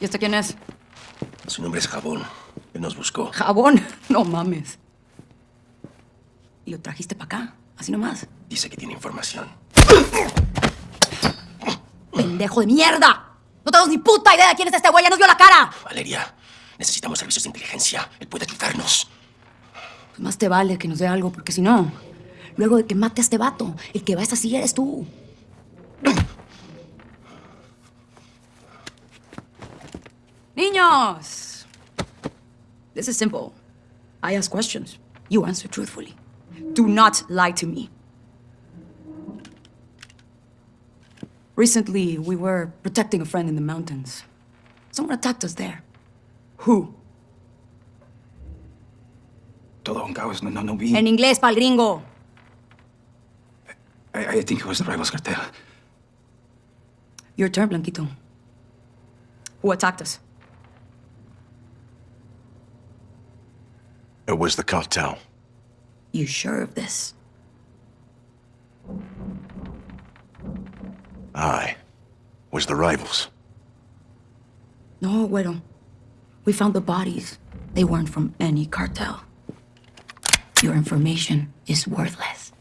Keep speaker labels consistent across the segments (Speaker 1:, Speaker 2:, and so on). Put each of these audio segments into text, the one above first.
Speaker 1: ¿Y este quién es?
Speaker 2: Su nombre es Jabón. Él nos buscó.
Speaker 1: Jabón. No mames. ¿Y lo trajiste para acá? Así nomás.
Speaker 2: Dice que tiene información.
Speaker 1: ¡Pendejo de mierda! No tenemos ni puta idea de quién es este güey. ¡Ya nos vio la cara!
Speaker 2: Valeria, necesitamos servicios de inteligencia. Él puede ayudarnos.
Speaker 1: Pues más te vale que nos dé algo, porque si no, luego de que mate a este vato, el que va a esa silla eres tú. Niños! This is simple. I ask questions. You answer truthfully. Do not lie to me. Recently, we were protecting a friend in the mountains. Someone attacked us there. Who?
Speaker 3: Todo un caos, no, no, no vi.
Speaker 1: En inglés, pal gringo.
Speaker 3: I, I think it was the Rivals Cartel.
Speaker 1: Your turn, Blanquito. Who attacked us?
Speaker 4: It was the cartel.
Speaker 1: You sure of this?
Speaker 4: I was the rivals.
Speaker 1: No, Güero. We found the bodies. They weren't from any cartel. Your information is worthless.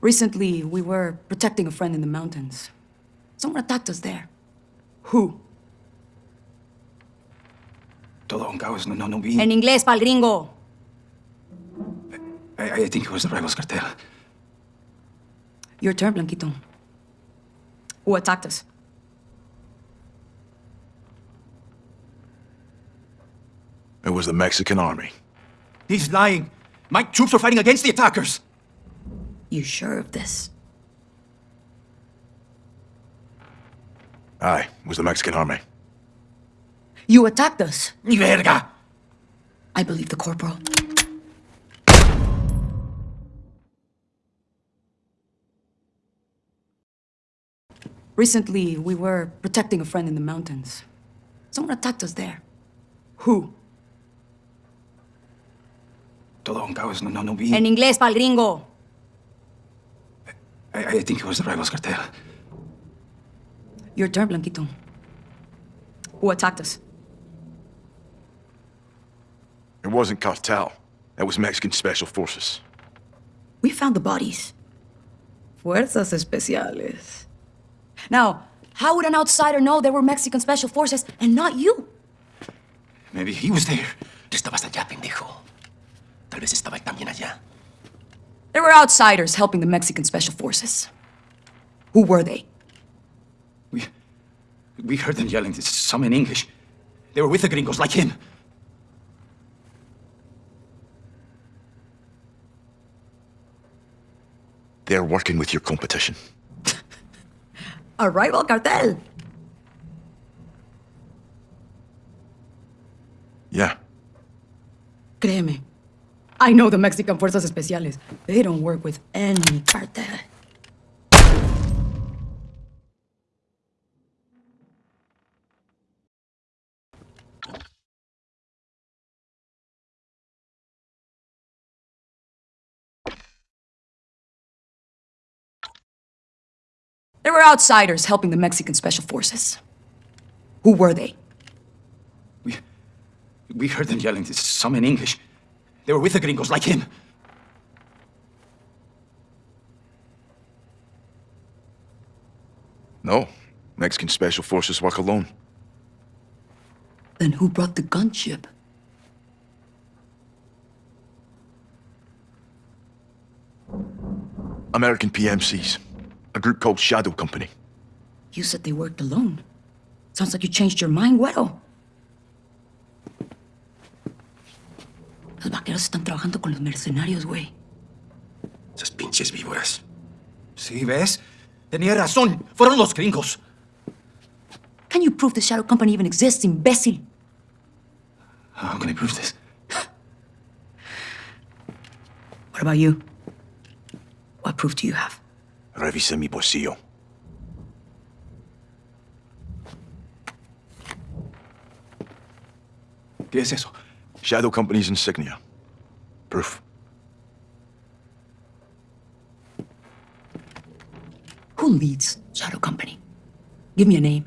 Speaker 1: Recently, we were protecting a friend in the mountains. Someone attacked us there. Who?
Speaker 3: Todo un caos, no, no, no vi.
Speaker 1: En inglés, pal gringo.
Speaker 3: I, I think it was the Rivals Cartel.
Speaker 1: Your turn, Blanquito. Who attacked us?
Speaker 4: It was the Mexican army.
Speaker 3: He's lying. My troops are fighting against the attackers.
Speaker 1: You sure of this?
Speaker 4: I was the Mexican army.
Speaker 1: You attacked us.
Speaker 3: Ni verga.
Speaker 1: I believe the corporal. Recently, we were protecting a friend in the mountains. Someone attacked us there. Who?
Speaker 3: Todo un caos, no, no, no vi.
Speaker 1: En inglés, pal gringo.
Speaker 3: I, I think it was the Rivals Cartel.
Speaker 1: Your turn, Blanquito. Who attacked us?
Speaker 4: It wasn't cartel. That was Mexican special forces.
Speaker 1: We found the bodies. Fuerzas especiales. Now, how would an outsider know they were Mexican special forces and not you?
Speaker 3: Maybe he was there.
Speaker 2: Tú estabas allá, pendejo. Tal vez estaba también allá.
Speaker 1: There were outsiders helping the Mexican special forces. Who were they?
Speaker 3: We, we heard them yelling, some in English. They were with the gringos, like him.
Speaker 4: They're working with your competition.
Speaker 1: A rival cartel.
Speaker 4: Yeah.
Speaker 1: Créeme. I know the Mexican Fuerzas Especiales. They don't work with any cartel. Were outsiders helping the Mexican special forces. Who were they?
Speaker 3: We, we heard them yelling, some in English. They were with the gringos, like him.
Speaker 4: No. Mexican special forces work alone.
Speaker 1: Then who brought the gunship?
Speaker 4: American PMCs. A group called Shadow Company.
Speaker 1: You said they worked alone. Sounds like you changed your mind, Güero. Los vaqueros están trabajando con los mercenarios, güey.
Speaker 2: Esas pinches víboras.
Speaker 3: Sí, ¿ves? Tenía razón. Fueron los gringos.
Speaker 1: Can you prove the Shadow Company even exists, imbécil?
Speaker 3: How can I prove this?
Speaker 1: What about you? What proof do you have?
Speaker 4: Ρέβησε mi ποσίο.
Speaker 3: ¿Qué es eso?
Speaker 4: Shadow Company's insignia. Proof.
Speaker 1: Who leads Shadow Company? Give me a name.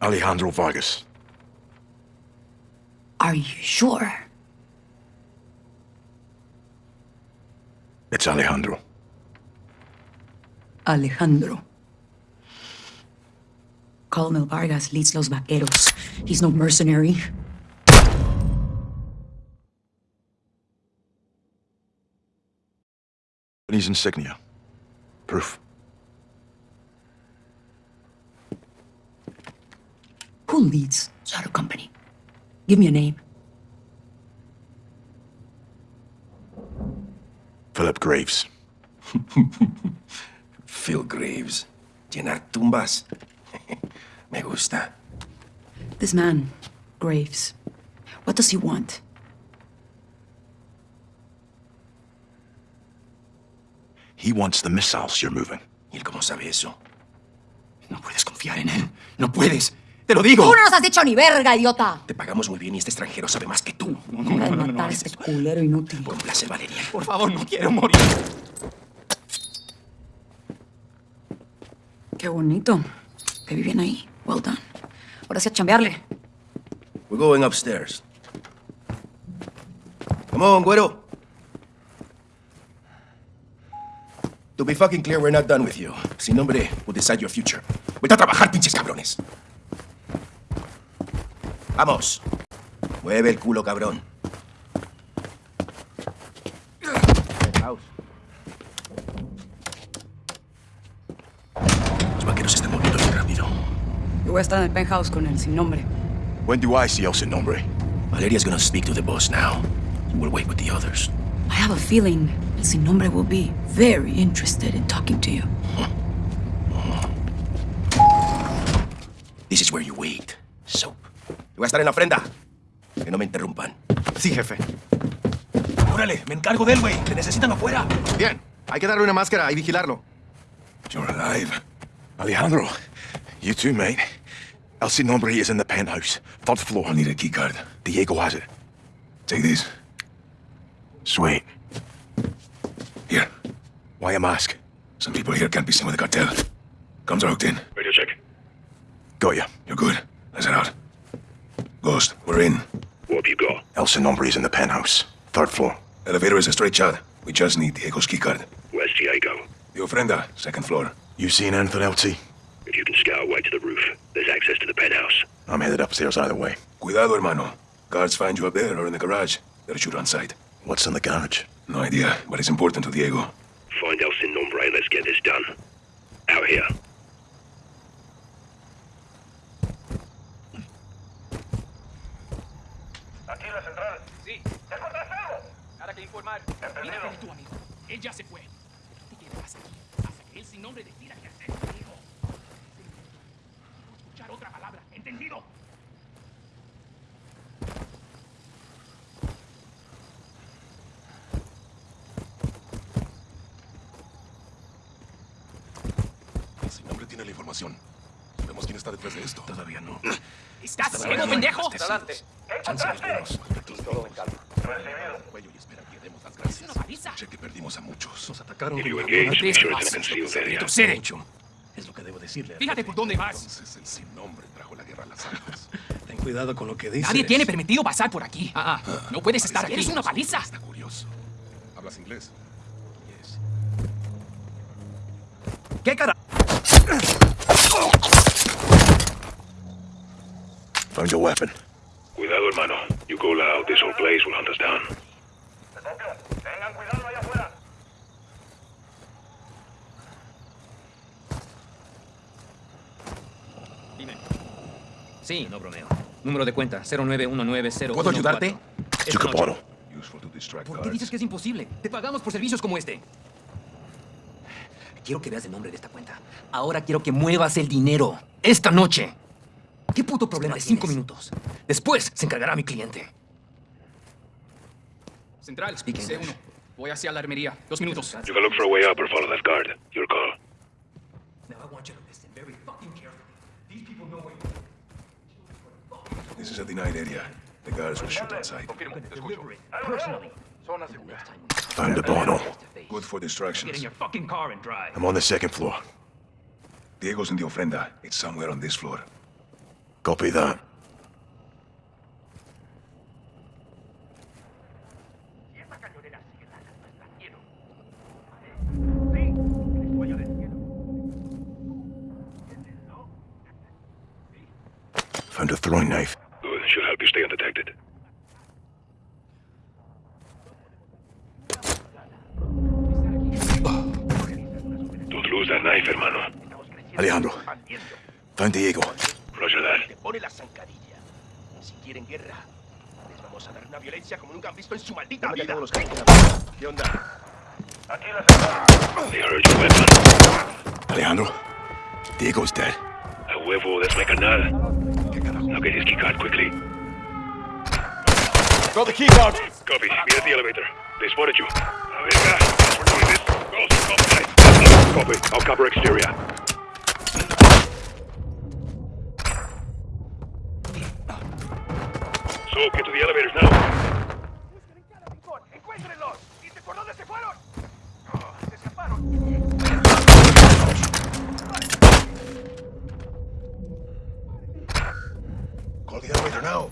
Speaker 4: Alejandro Vargas.
Speaker 1: Are you sure?
Speaker 4: It's Alejandro.
Speaker 1: Alejandro. Colonel Vargas leads Los Vaqueros. He's no mercenary.
Speaker 4: Company's insignia. Proof.
Speaker 1: Who leads Shadow Company? Give me a name.
Speaker 4: Philip Graves.
Speaker 2: Phil Graves. Llenar tumbas. Me gusta.
Speaker 1: This man, Graves. What does he want?
Speaker 4: He wants the missiles you're moving.
Speaker 2: ¿Y él cómo sabe eso?
Speaker 3: No puedes confiar en él. No puedes. Te lo digo.
Speaker 1: ¡Tú no nos has dicho ni verga, idiota!
Speaker 2: Te pagamos muy bien y este extranjero sabe más que tú.
Speaker 3: No, no, no, no,
Speaker 1: este culero inútil.
Speaker 2: Por placer, Valeria.
Speaker 3: Por favor, no quiero morir.
Speaker 1: Qué bonito. Que viven ahí. Well done. Ahora sí a chambearle.
Speaker 2: We're going upstairs. Come on, güero. To be fucking clear, we're not done with you. Sin nombre will decide your future. Vete a trabajar, pinches cabrones. Vamos. Mueve el culo, cabrón. Los vaqueros están moviendo bien rápido.
Speaker 1: Yo voy a estar en el penthouse con él, sin nombre.
Speaker 4: When do I see El Sin Nombre?
Speaker 2: Valeria's gonna speak to the boss now. We'll wait with the others.
Speaker 1: I have a feeling El Sin Nombre will be very interested in talking to you.
Speaker 2: This is where you wait. Soap. Voy a estar en la ofrenda. Que no me interrumpan.
Speaker 5: Sí, jefe.
Speaker 2: Órale, me encargo de él, güey. Te necesitan afuera.
Speaker 5: Bien, hay que darle una máscara y vigilarlo.
Speaker 4: You're alive. Alejandro. You too, mate. El Sin Nombre is in the penthouse. Third floor. I need a keycard. Diego has it. Take this. Sweet. Here. Why a mask?
Speaker 6: Some people here can't be seen with the cartel. Comms are hooked in.
Speaker 4: Radio check. Got ya.
Speaker 6: You're good. Let's head out. Ghost, we're in.
Speaker 4: What have you got? El Sin Nombre is in the penthouse. Third floor.
Speaker 6: Elevator is a straight shot. We just need Diego's keycard.
Speaker 7: Where's Diego?
Speaker 6: The ofrenda, second floor.
Speaker 4: You seen anything, LT?
Speaker 7: If you can scout away to the roof, there's access to the penthouse.
Speaker 4: I'm headed upstairs either way.
Speaker 6: Cuidado, hermano. Guards find you up there or in the garage. They'll shoot on sight.
Speaker 4: What's in the garage?
Speaker 6: No idea, but it's important to Diego.
Speaker 7: Find El Sin Nombre and let's get this done. Out here.
Speaker 8: Sí. Nada que informar. Mira, tú, amigo. Él ya se fue. ¿Qué te quedas aquí? Hasta que él sin nombre decida qué hacer conmigo. No escuchar otra palabra. ¿Entendido?
Speaker 6: Si nombre tiene la información. Está detrás de esto.
Speaker 2: Todavía no.
Speaker 8: ¿Estás ciego, pendejo?
Speaker 6: Adelante.
Speaker 2: Buenos.
Speaker 6: Todo en calma.
Speaker 8: Es una paliza.
Speaker 6: Sé que perdimos a muchos. Nos atacaron.
Speaker 2: Es lo que debo decirle.
Speaker 8: Fíjate por dónde vas.
Speaker 6: Entonces el sin nombre trajo la guerra a las almas.
Speaker 2: Ten cuidado con lo que dices.
Speaker 8: Nadie tiene permitido pasar por aquí. Ah, ah. No puedes estar aquí. Eres una paliza.
Speaker 6: Está curioso. ¿Hablas inglés?
Speaker 2: Yes.
Speaker 5: ¿Qué cara?
Speaker 4: Found your weapon.
Speaker 7: Cuidado, hermano. You go loud, this whole place will hunt us down.
Speaker 9: Dime. Sí, no bromeo. Número de cuenta, 091901.
Speaker 2: ¿Puedo ayudarte?
Speaker 9: ¿Por qué dices que es imposible? Te pagamos por servicios como este. Quiero que veas el nombre de esta cuenta. Ahora quiero que muevas el dinero. Esta noche. ¿Qué puto problema de cinco minutos? Después se encargará mi cliente.
Speaker 8: Central, Speaking Voy hacia la armería. Dos minutos.
Speaker 7: You can look for a way up or follow that guard. Your call.
Speaker 9: Now I want you to listen very fucking carefully.
Speaker 6: These people know where you This is a denied area. The guards will shoot outside.
Speaker 4: Confirmo. Personally.
Speaker 6: Good for distractions.
Speaker 4: I'm on the second floor.
Speaker 6: Diego's in the ofrenda. It's somewhere on this floor.
Speaker 4: Copy that. Found a throwing knife.
Speaker 10: Good. Should help you stay undetected. Don't lose that knife, hermano.
Speaker 4: Alejandro. Found Diego.
Speaker 10: Roger that.
Speaker 2: Pone la zancadilla. Si quieren guerra, les vamos a dar una violencia como nunca han visto en su maldita vida. ¿Qué onda?
Speaker 10: They heard your.
Speaker 4: Alejandro. Diego's dead.
Speaker 10: A huevo, that's my canal. Now get his keycard quickly.
Speaker 5: Got the key card.
Speaker 10: Copy. Be at the elevator. They spotted you. A verga. We're doing this. Ghost, copy. Copy. I'll cover exterior. So, get to the elevators now.
Speaker 2: ¡Encuéntrenlos! ¿Viste por dónde se fueron? se escaparon.
Speaker 6: Call the elevator now.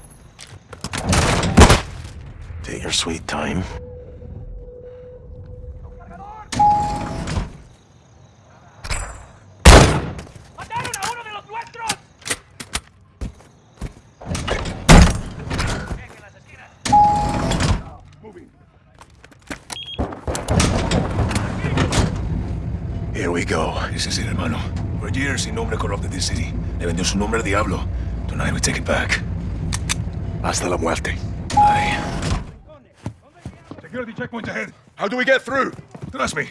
Speaker 4: Take your sweet time.
Speaker 6: Ese es el hermano. For years, sin nombre corrupted this city. Le vendió su nombre al diablo. Tonight we take it back.
Speaker 4: Hasta la muerte.
Speaker 6: Aye. Security checkpoint ahead.
Speaker 4: How do we get through?
Speaker 6: Trust me.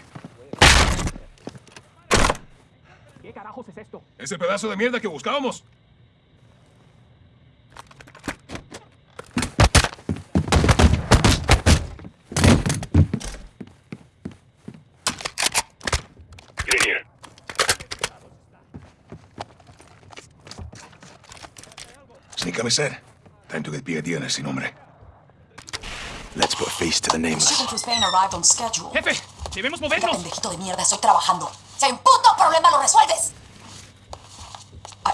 Speaker 9: ¿Qué carajos es esto?
Speaker 6: Ese pedazo de mierda que buscábamos. Sneak. Time to get PID on ese nombre.
Speaker 4: Let's put a face to the nameless.
Speaker 11: Shipping to arrived on schedule.
Speaker 9: Jefe, debemos
Speaker 11: Mira,
Speaker 9: movernos.
Speaker 11: pendejito de mierda, estoy trabajando. Si hay un puto problema, lo resuelves. I,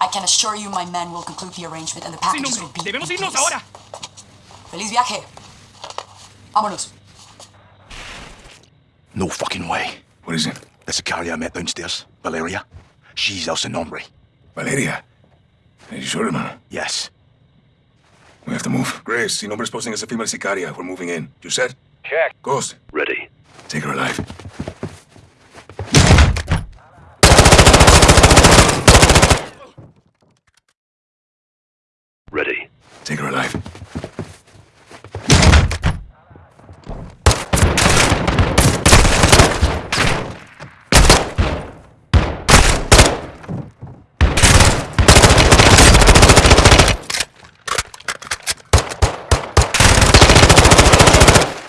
Speaker 11: I can assure you my men will conclude the arrangement and the
Speaker 9: Sin
Speaker 11: packages
Speaker 9: nombre.
Speaker 11: will be
Speaker 9: Debemos
Speaker 11: in
Speaker 9: irnos
Speaker 11: place.
Speaker 9: ahora.
Speaker 11: Feliz viaje. Vámonos.
Speaker 4: No fucking way.
Speaker 6: What is it?
Speaker 4: The Sicaria I met downstairs, Valeria. She's El Nombre.
Speaker 6: Valeria. Are you sure, man?
Speaker 4: Yes.
Speaker 6: We have to move. Graves, Sin Nombre's posing as a female sicaria. We're moving in. You said?
Speaker 10: Check.
Speaker 6: Ghost,
Speaker 10: Ready.
Speaker 6: take her alive.
Speaker 10: Ready.
Speaker 6: Take her alive.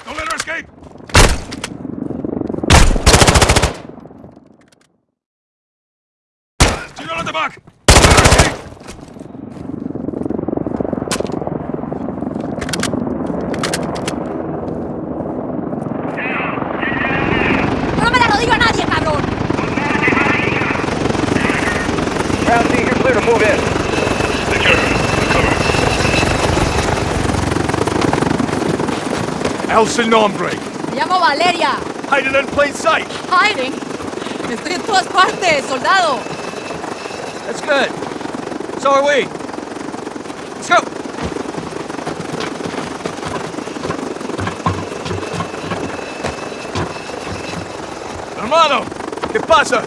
Speaker 6: Don't let her escape! Señor at the back! Don't let her escape!
Speaker 1: ¡No me la lo digo a nadie, cabrón!
Speaker 10: Secure. Cover.
Speaker 4: El Nombre.
Speaker 1: Me llamo Valeria.
Speaker 4: Hiding in plain sight.
Speaker 1: Hiding. Estoy en todas partes, soldado.
Speaker 12: That's good. So are we. Let's go.
Speaker 4: Hermano, ¿qué pasa?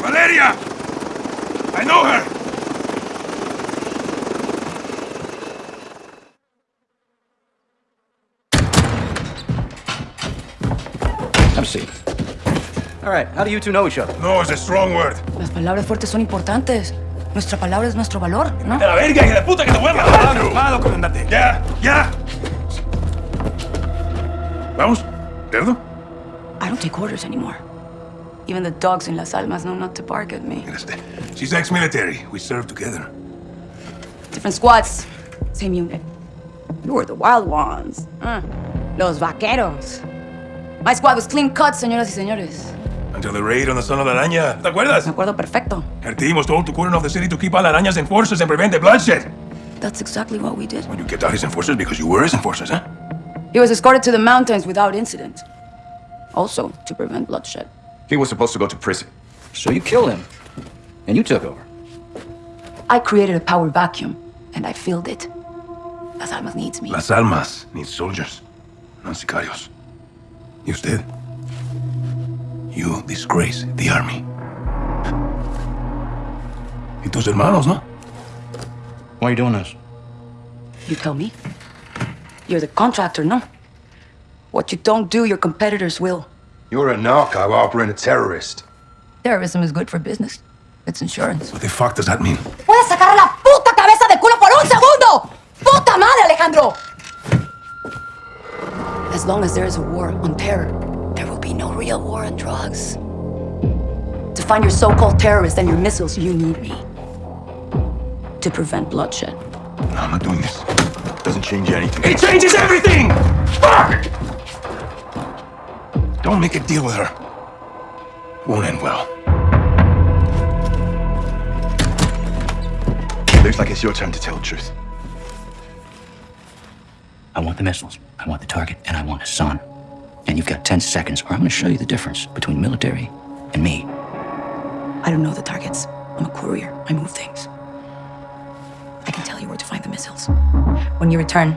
Speaker 6: Valeria! I know her!
Speaker 13: Have a seat. All right, how do you two know each other?
Speaker 6: No is a strong word.
Speaker 1: Las palabras fuertes son importantes. Nuestra palabra es nuestro valor, ¿no?
Speaker 6: ¡De la verga, hija de puta, que te voy a matar!
Speaker 4: Calmado, comandante.
Speaker 6: ¡Ya! ¡Ya! ¿Vamos? ¿Cerdo?
Speaker 1: I don't take orders anymore. Even the dogs in Las Almas know not to bark at me.
Speaker 6: She's ex-military. We served together.
Speaker 1: Different squads, same unit. You were the wild ones. Uh, los vaqueros. My squad was clean cut, señoras y señores.
Speaker 6: Until the raid on the son of la araña. ¿Te acuerdas?
Speaker 1: Me acuerdo perfecto.
Speaker 6: Our team was told to cordon off the city to keep all arañas enforcers and prevent the bloodshed.
Speaker 14: That's exactly what we did.
Speaker 6: Well, you kept out his enforcers because you were his enforcers, huh?
Speaker 1: He was escorted to the mountains without incident. Also, to prevent bloodshed.
Speaker 3: He was supposed to go to prison. So you killed him. And you took over.
Speaker 1: I created a power vacuum, and I filled it. Las Almas needs me.
Speaker 6: Las Almas needs soldiers, not sicarios. You usted? You disgrace the army. Y tus hermanos, ¿no?
Speaker 3: Why are you doing this?
Speaker 1: You tell me. You're the contractor, no? What you don't do, your competitors will.
Speaker 15: You're a narco operating a terrorist.
Speaker 14: Terrorism is good for business. It's insurance.
Speaker 6: What the fuck does that mean?
Speaker 1: ¡Puedes sacar la puta cabeza de culo por un segundo! ¡Puta madre, Alejandro! As long as there is a war on terror, there will be no real war on drugs. To find your so-called terrorists and your missiles, you need me. To prevent bloodshed.
Speaker 15: No, I'm not doing this. It Doesn't change anything.
Speaker 6: It changes everything! Fuck! Don't make a deal with her. Won't end well.
Speaker 15: Looks like it's your turn to tell the truth.
Speaker 16: I want the missiles, I want the target, and I want Hassan. And you've got 10 seconds, or I'm gonna show you the difference between military and me.
Speaker 14: I don't know the targets. I'm a courier. I move things. I can tell you where to find the missiles. When you return,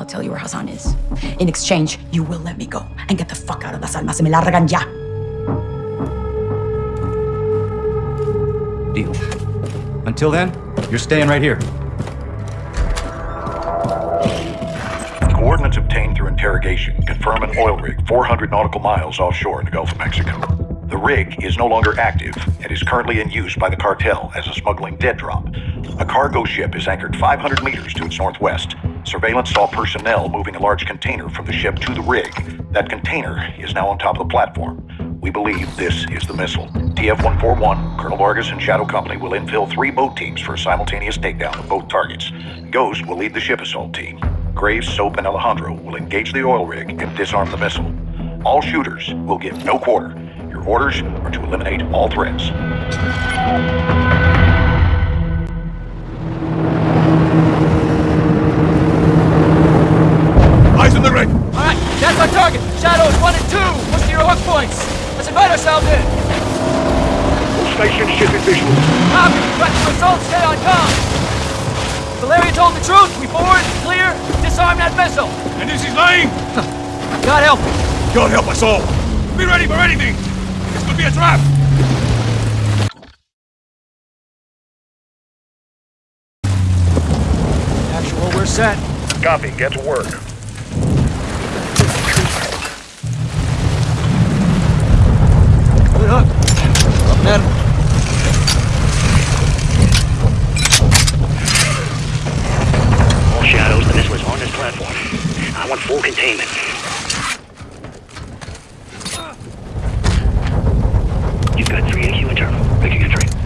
Speaker 14: I'll tell you where Hassan is. In exchange, you will let me go and get the fuck out of Las Almas. Se me largan ya.
Speaker 3: Deal. Until then, you're staying right here.
Speaker 7: Coordinates obtained through interrogation confirm an oil rig 400 nautical miles offshore in the Gulf of Mexico. The rig is no longer active and is currently in use by the cartel as a smuggling dead drop. A cargo ship is anchored 500 meters to its northwest. Surveillance saw personnel moving a large container from the ship to the rig. That container is now on top of the platform. We believe this is the missile. TF-141, Colonel Vargas and Shadow Company will infill three boat teams for a simultaneous takedown of both targets. Ghost will lead the ship assault team. Graves, Soap, and Alejandro will engage the oil rig and disarm the missile. All shooters will give no quarter. Your orders are to eliminate all threats.
Speaker 6: On the rig!
Speaker 13: All right, that's our target. Shadows one and two. Push to your hook points. Let's invite ourselves in.
Speaker 7: Station shipping visual.
Speaker 13: Copy. Got the results. Stay on comm. Valeria told the truth. We board, clear, disarm that vessel.
Speaker 6: And this is lying!
Speaker 13: God help me.
Speaker 6: God help us all! Be ready for anything! This could be a trap!
Speaker 13: Actual, we're set.
Speaker 7: Copy. Get to work.
Speaker 13: Man.
Speaker 16: All shadows, the missile is on this platform. I want full containment. You've got three AQ internal. Making entry.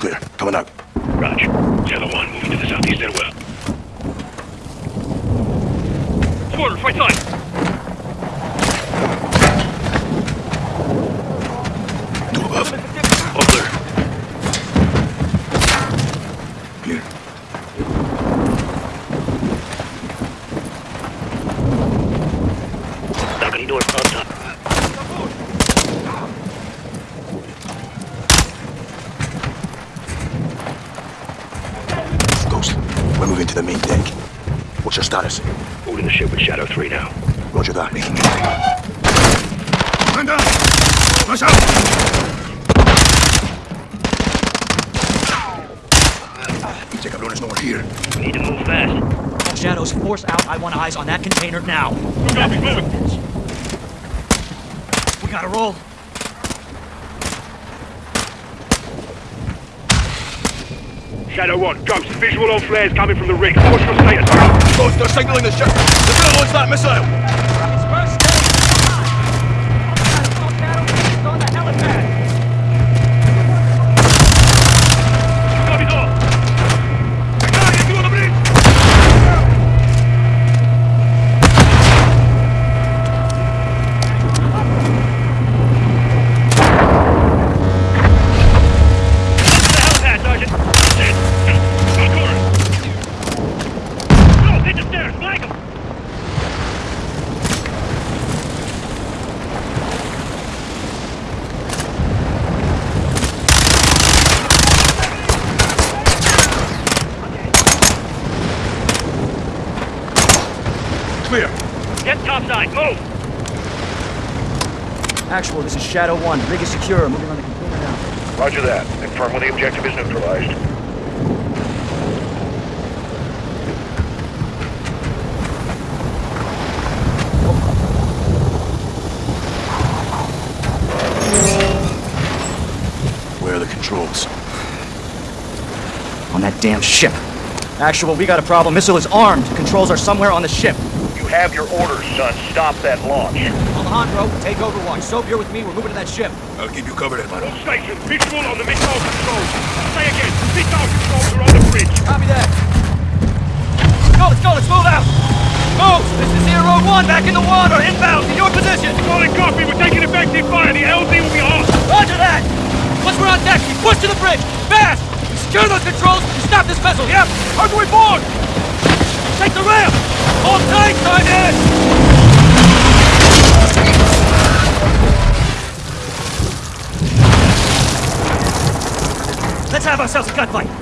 Speaker 3: Clear.
Speaker 6: Coming out.
Speaker 7: Roger. Yellow 1 moving to the southeast side.
Speaker 6: Two above.
Speaker 7: All clear.
Speaker 6: Clear.
Speaker 16: Balcony door up top.
Speaker 4: Ghost, we're moving to the main deck. What's your status?
Speaker 16: Holding the ship with Shadow 3 now.
Speaker 4: Roger that.
Speaker 6: Making entry. Man down! Flash out!
Speaker 4: Pinche cabrón is nowhere here.
Speaker 16: We need to move fast.
Speaker 13: All shadows, force out. I want eyes on that container now.
Speaker 7: Copy. Moving.
Speaker 13: We gotta roll.
Speaker 10: Shadow 1, Ghost, visual on flares coming from the rig. What's your status?
Speaker 4: Ghost, they're signaling the ship. The drill launch that missile.
Speaker 10: Clear. Get topside, move!
Speaker 13: Actual, this is Shadow 1. Rig is secure. Moving on the container now.
Speaker 17: Roger that. Confirm when the objective is neutralized.
Speaker 4: Where are the controls?
Speaker 13: On that damn ship. Actual, we got a problem. Missile is armed. Controls are somewhere on the ship.
Speaker 17: You have your orders, son. Stop that launch.
Speaker 13: Alejandro, take Overwatch. Soap, you're with me. We're moving to that ship.
Speaker 4: I'll keep you covered, hermano.
Speaker 10: All stations, visual on the missile controls. Say again, missile controls are on the bridge.
Speaker 13: Copy that. Let's go, let's go, let's move out. Move! This is Zero One, back in the water, inbound, to your position.
Speaker 10: Solid copy, we're taking effective fire. The LZ will be off.
Speaker 13: Roger that! Once we're on deck, we push to the bridge! Fast! We secure those controls and stop this vessel! Yep! How do we board? Take the ramp! Let's have ourselves a gunfight!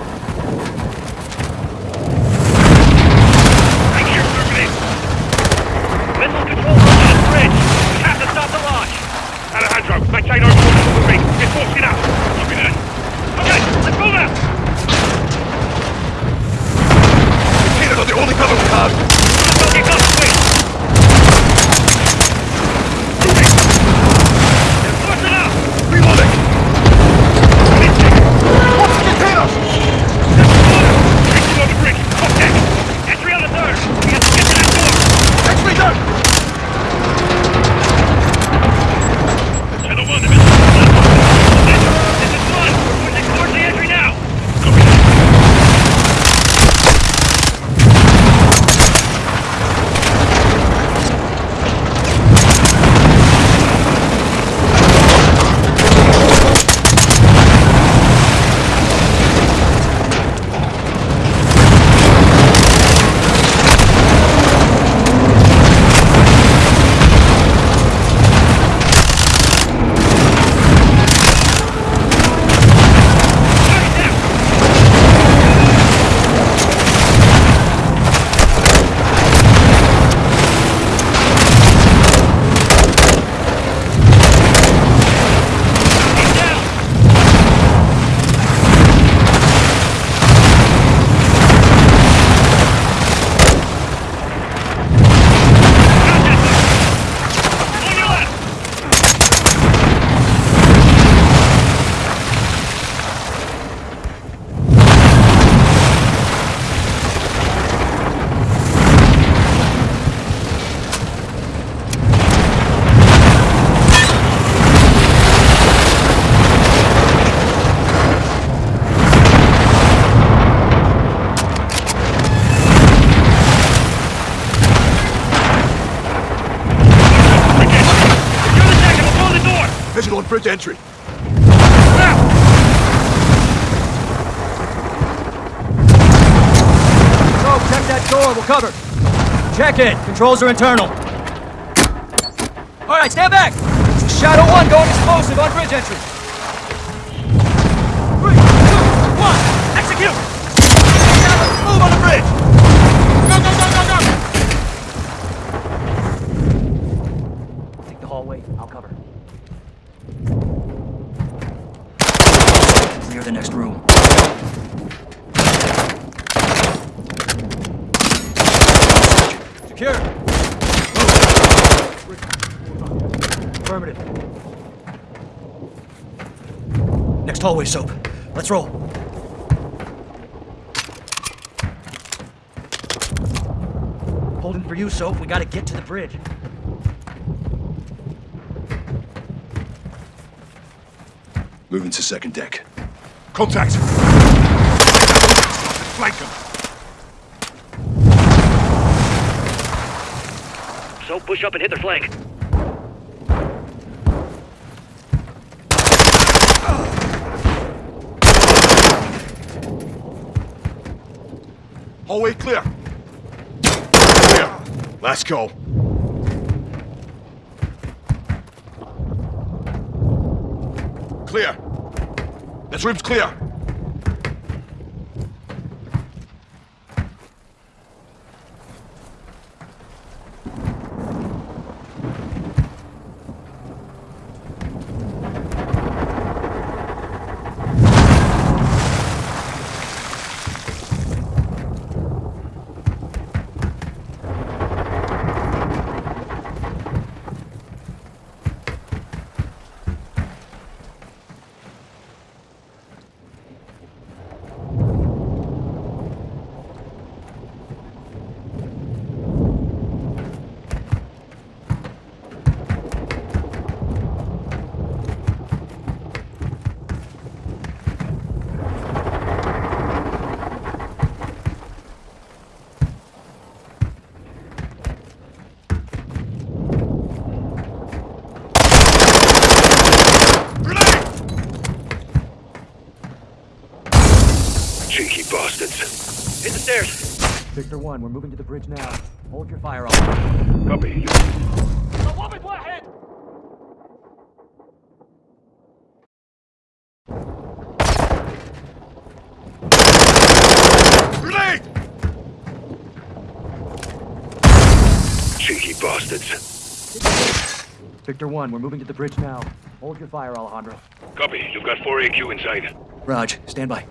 Speaker 13: Controls are internal. All right, stand back. This is Shadow 1 going explosive on bridge entry. Three, two, one, execute! Move on the bridge! Go, go, go, go, go! Take the hallway, I'll cover. Clear the next room. Secure. Affirmative. Next hallway, Soap. Let's roll. for you, Soap. We gotta get to the bridge.
Speaker 4: Moving to second deck. Contact! Flank him!
Speaker 17: So push up and hit their flank.
Speaker 4: Hallway clear. Clear. Let's go. Clear. This room's clear.
Speaker 17: Cheeky bastards. Hit the stairs.
Speaker 13: Victor 1, we're moving to the bridge now. Hold your fire on.
Speaker 17: Copy.
Speaker 4: Grenade!
Speaker 17: Cheeky bastards.
Speaker 13: Victor 1, we're moving to the bridge now. Hold your fire, Alejandro.
Speaker 17: Copy. You've got 4 AQ inside.
Speaker 13: Raj, stand by.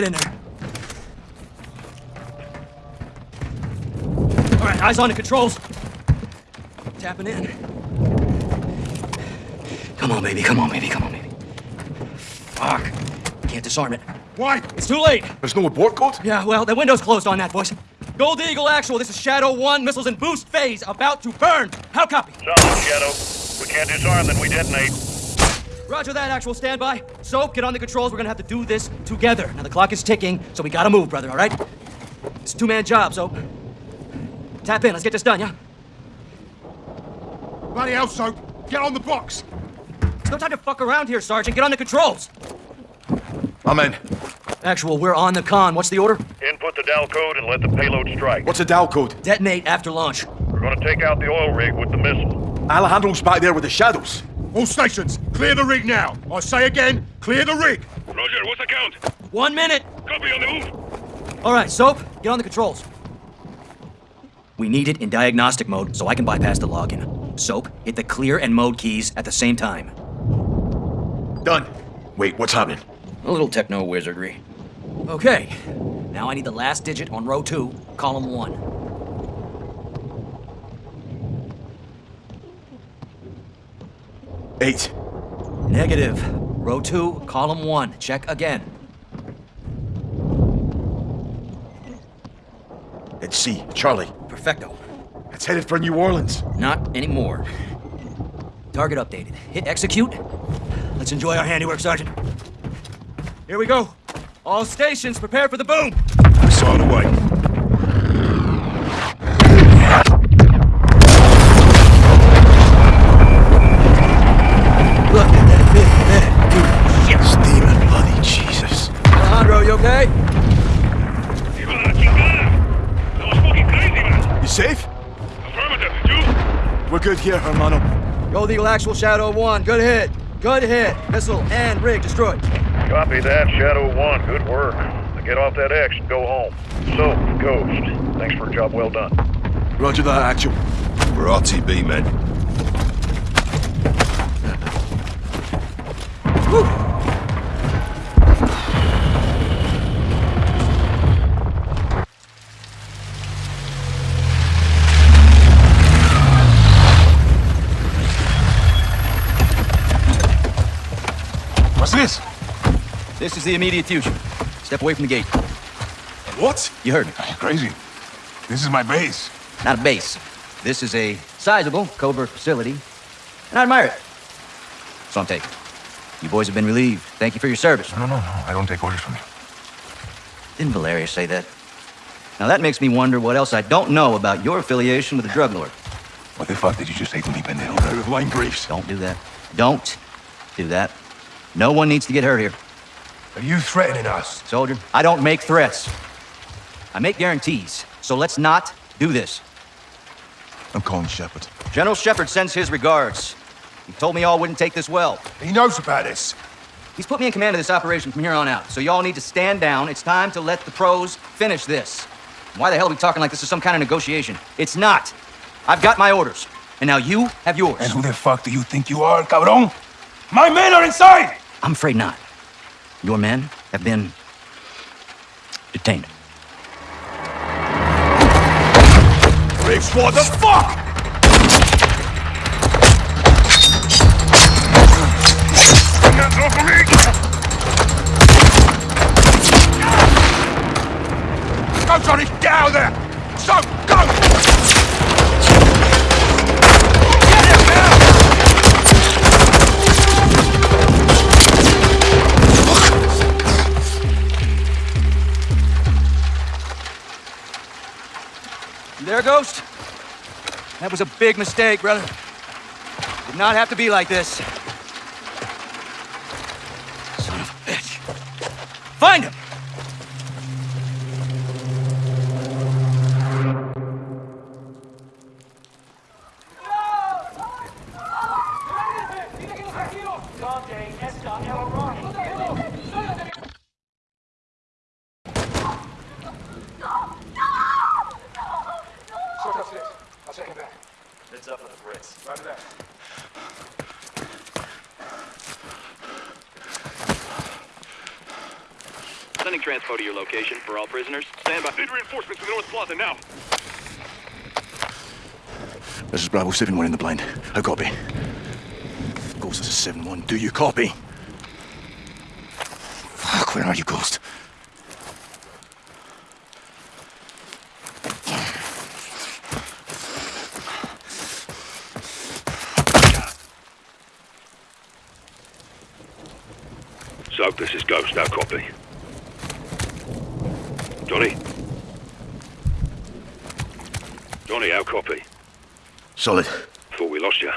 Speaker 13: Get in there. All right, eyes on the controls. Tapping in. Come on, baby. Come on, baby. Come on, baby. Fuck. Can't disarm it.
Speaker 4: Why?
Speaker 13: It's too late.
Speaker 4: There's no abort code?
Speaker 13: Yeah, well, the window's closed on that, boys. Gold Eagle Actual, this is Shadow 1, missiles in boost phase, about to burn. How copy?
Speaker 17: Solid, Shadow. We can't disarm, then we detonate.
Speaker 13: Roger that, Actual, standby. Soap, get on the controls. We're gonna have to do this together. Now, the clock is ticking, so we gotta move, brother, all right? It's a two-man job, Soap. Tap in, let's get this done, yeah?
Speaker 4: Bloody hell, Soap. Get on the box.
Speaker 13: There's no time to fuck around here, Sergeant. Get on the controls.
Speaker 4: I'm in.
Speaker 13: Actual, we're on the con. What's the order?
Speaker 17: Input the DAL code and let the payload strike.
Speaker 4: What's the DAL code?
Speaker 13: Detonate after launch.
Speaker 17: We're gonna take out the oil rig with the missile.
Speaker 4: Alejandro's back there with the shadows. All stations, clear the rig now. I say again, clear the rig.
Speaker 17: Roger, what's the count?
Speaker 13: One minute.
Speaker 17: Copy on the move.
Speaker 13: All right, Soap, get on the controls. We need it in diagnostic mode so I can bypass the login. Soap, hit the clear and mode keys at the same time.
Speaker 4: Done. Wait, what's happening?
Speaker 16: A little techno wizardry.
Speaker 13: Okay. Now I need the last digit on row two, column one.
Speaker 4: Eight.
Speaker 13: Negative. Row two, column one. Check again.
Speaker 4: It's C. Charlie.
Speaker 13: Perfecto.
Speaker 4: It's headed for New Orleans.
Speaker 16: Not anymore.
Speaker 13: Target updated. Hit execute. Let's enjoy our handiwork, Sergeant. Here we go. All stations, prepare for the boom.
Speaker 4: Saw the away. Here, hermano.
Speaker 13: Gold Eagle Actual Shadow 1. Good hit. Good hit. Missile and rig destroyed.
Speaker 17: Copy that, Shadow 1. Good work. Now get off that X and go home. So, Ghost, thanks for a job well done.
Speaker 4: Roger that, actual. We're RTB, men.
Speaker 13: Whew. This is the immediate future. Step away from the gate.
Speaker 6: What?
Speaker 13: You heard me.
Speaker 6: Crazy. This is my base.
Speaker 13: Not a base. This is a sizable covert facility, and I admire it. So I'm taking. You boys have been relieved. Thank you for your service.
Speaker 6: No, no, no. I don't take orders from you.
Speaker 13: Didn't Valeria say that? Now that makes me wonder what else I don't know about your affiliation with the drug lord.
Speaker 6: What the fuck did you just say to me, pendejo? Of line briefs.
Speaker 13: Don't do that. Don't do that. No one needs to get hurt here.
Speaker 6: Are you threatening us?
Speaker 13: Soldier, I don't make threats. I make guarantees. So let's not do this.
Speaker 6: I'm calling Shepard.
Speaker 13: General Shepard sends his regards. He told me y'all wouldn't take this well.
Speaker 6: He knows about this.
Speaker 13: He's put me in command of this operation from here on out. So y'all need to stand down. It's time to let the pros finish this. Why the hell are we talking like this is some kind of negotiation? It's not. I've got my orders. And now you have yours.
Speaker 6: And who the fuck do you think you are, cabron? My men are inside!
Speaker 13: I'm afraid not. Your men have been detained.
Speaker 6: Riggs, what the fuck? Go, Johnny! Get out of there! So,
Speaker 13: there, Ghost? That was a big mistake, brother. Did not have to be like this. Son of a bitch. Find him!
Speaker 6: It's up for the Brits. Right there.
Speaker 10: Sending transpo to your location for all prisoners. Stand by. Need reinforcements to the North Plaza now.
Speaker 4: This is Bravo 7-1 in the blind. I copy. Ghost, this is 7-1. Do you copy? Fuck, where are you, Ghost?
Speaker 10: So, this is Ghost. Now copy. Johnny? Johnny, how copy?
Speaker 4: Solid.
Speaker 10: Thought we lost you.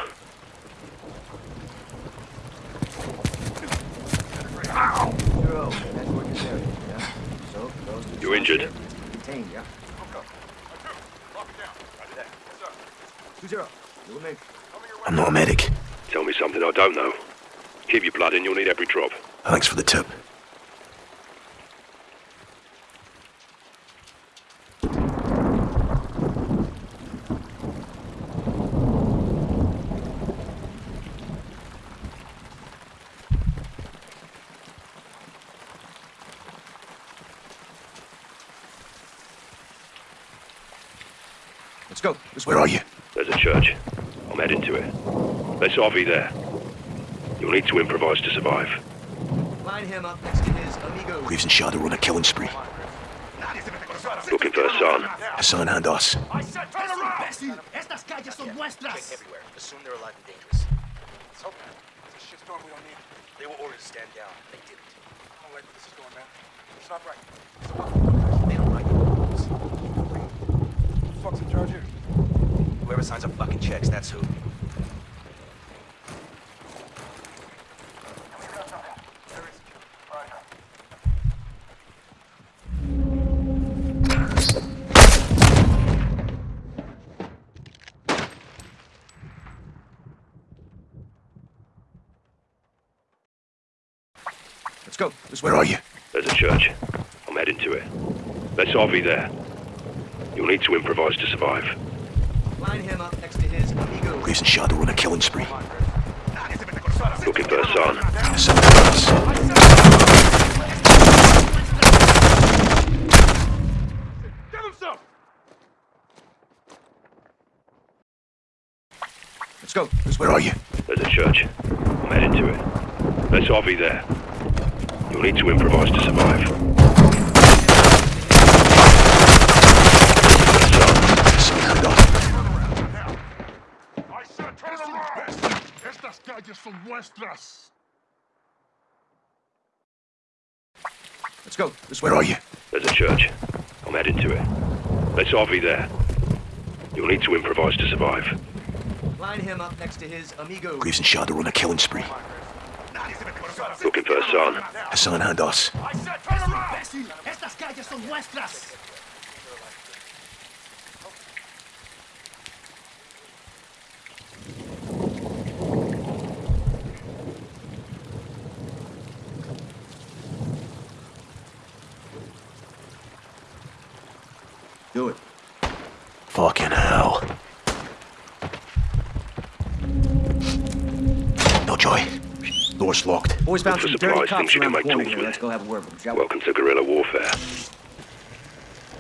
Speaker 10: You injured?
Speaker 13: Detained, yeah? Two zero.
Speaker 4: I'm not a medic.
Speaker 10: Tell me something I don't know. Keep your blood in, you'll need every drop.
Speaker 4: Thanks for the tip.
Speaker 13: Let's go. This
Speaker 4: Where are you?
Speaker 10: There's a church. I'm heading to it. There's RV there. You'll need to improvise to survive.
Speaker 13: Line him up next to his amigo.
Speaker 4: Graves and Shadow are on a killing spree.
Speaker 10: Looking for Hassan.
Speaker 4: Hassan and us.
Speaker 9: Estas calles son nuestras.
Speaker 18: everywhere. Assume they're alive and dangerous. Let's hope it's a shitstorm we don't need. They were ordered to stand down. They didn't. I don't like where this is going, man. It's not right. So what? They don't like the rules. Who the fuck's in charge here? Whoever signs up fucking checks, that's who.
Speaker 13: Let's go. This
Speaker 4: Where are you?
Speaker 10: There's a church. I'm heading to it. There's RV there. You'll need to improvise to survive.
Speaker 13: Line him up next to his amigo.
Speaker 4: Graves and Shadow on a killing spree.
Speaker 10: Looking for Hassan.
Speaker 4: Hassan and us.
Speaker 13: Let's go.
Speaker 4: Where are you?
Speaker 10: There's a church. I'm heading to it. There's RV there. You'll need to improvise to survive.
Speaker 9: Estas calles son nuestras.
Speaker 13: Let's go. This
Speaker 4: Where are you?
Speaker 10: There's a church. I'm heading to it. Let's RV there. You'll need to improvise to survive.
Speaker 13: Line him up next to his amigo.
Speaker 4: Graves and Shadow on a killing spree.
Speaker 10: Looking for Hassan.
Speaker 4: Hassan and us.
Speaker 9: ¡Imbécil! ¡Estas calles son nuestras!
Speaker 13: Do it.
Speaker 4: Fucking hell. No joy. Door's locked.
Speaker 13: Boys found
Speaker 10: For
Speaker 13: some dirty
Speaker 10: supplies,
Speaker 13: cops around
Speaker 10: can
Speaker 13: the
Speaker 10: make
Speaker 13: corner
Speaker 10: tools
Speaker 13: here. Let's go have a word with them.
Speaker 10: Welcome to guerrilla warfare.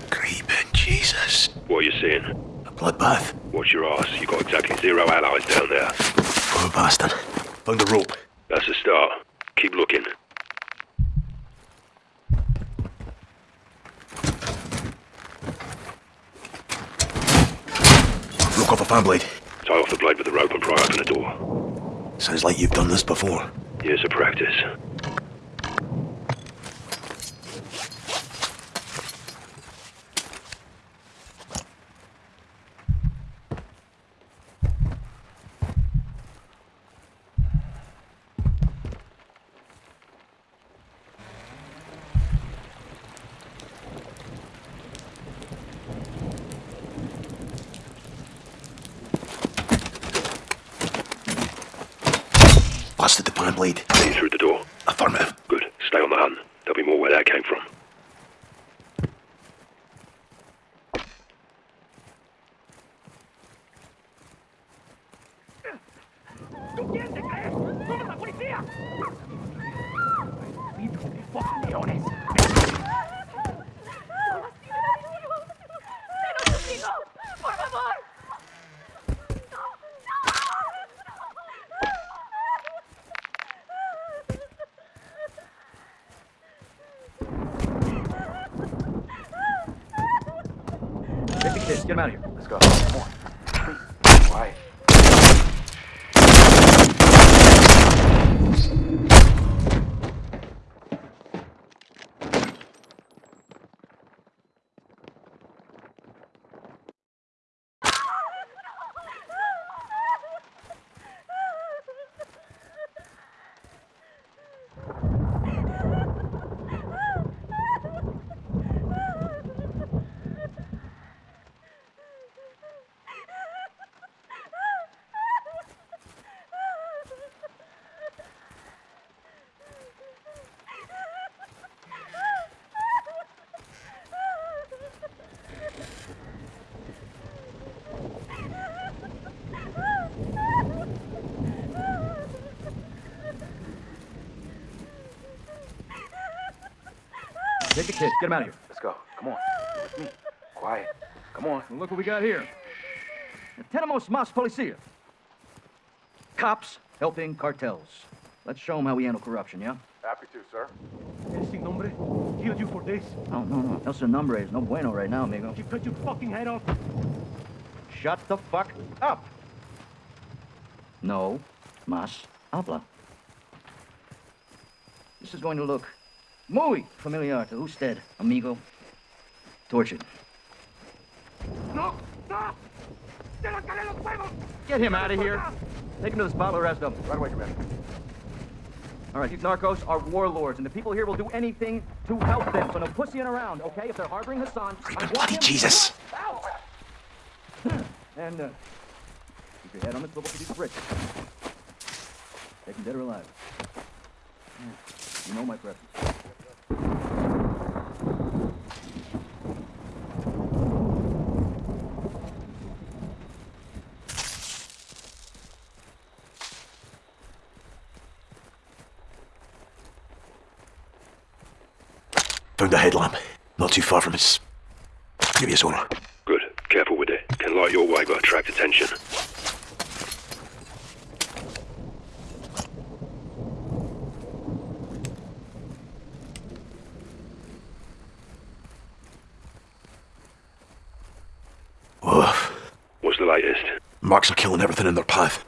Speaker 4: Creeping Jesus.
Speaker 10: What are you seeing?
Speaker 4: A bloodbath.
Speaker 10: Watch your ass. You've got exactly zero allies down there.
Speaker 4: Poor bastard. Found the rope.
Speaker 10: That's a start. Keep looking.
Speaker 4: Broke off a fan blade.
Speaker 10: Tie off the blade with the rope and pry open the door.
Speaker 4: Sounds like you've done this before.
Speaker 10: Years of practice.
Speaker 4: The
Speaker 13: kids. Get him out of here.
Speaker 5: Let's go. Come on. With me. Quiet. Come on.
Speaker 13: Look what we got here. The Tenemos más policía. Cops helping cartels. Let's show them how we handle corruption, yeah?
Speaker 5: Happy to, sir.
Speaker 9: Ese nombre killed you for this.
Speaker 13: No, no, no. El Sin Nombre is no bueno right now, amigo.
Speaker 9: He cut your fucking head off.
Speaker 13: Shut the fuck up. No más habla. This is going to look muy familiar to usted, amigo. Tortured.
Speaker 9: No, no. ¡Te los calé los huevos!
Speaker 13: Get him out of here. Take him to the spot, we'll arrest him.
Speaker 5: Right away, Commander.
Speaker 13: All right, these narcos are warlords, and the people here will do anything to help them. So no pussying around, okay? If they're harboring Hassan, I want
Speaker 4: bloody
Speaker 13: him-
Speaker 4: Jesus.
Speaker 13: Ow! And uh, keep your head on the swivel for these bricks. Take them dead or alive. You know my preference.
Speaker 4: found a headlamp. Not too far from us. Give me a.
Speaker 10: Good. Careful with it. Can light your way, but attract attention.
Speaker 4: Oof.
Speaker 10: What's the latest?
Speaker 4: Marks are killing everything in their path.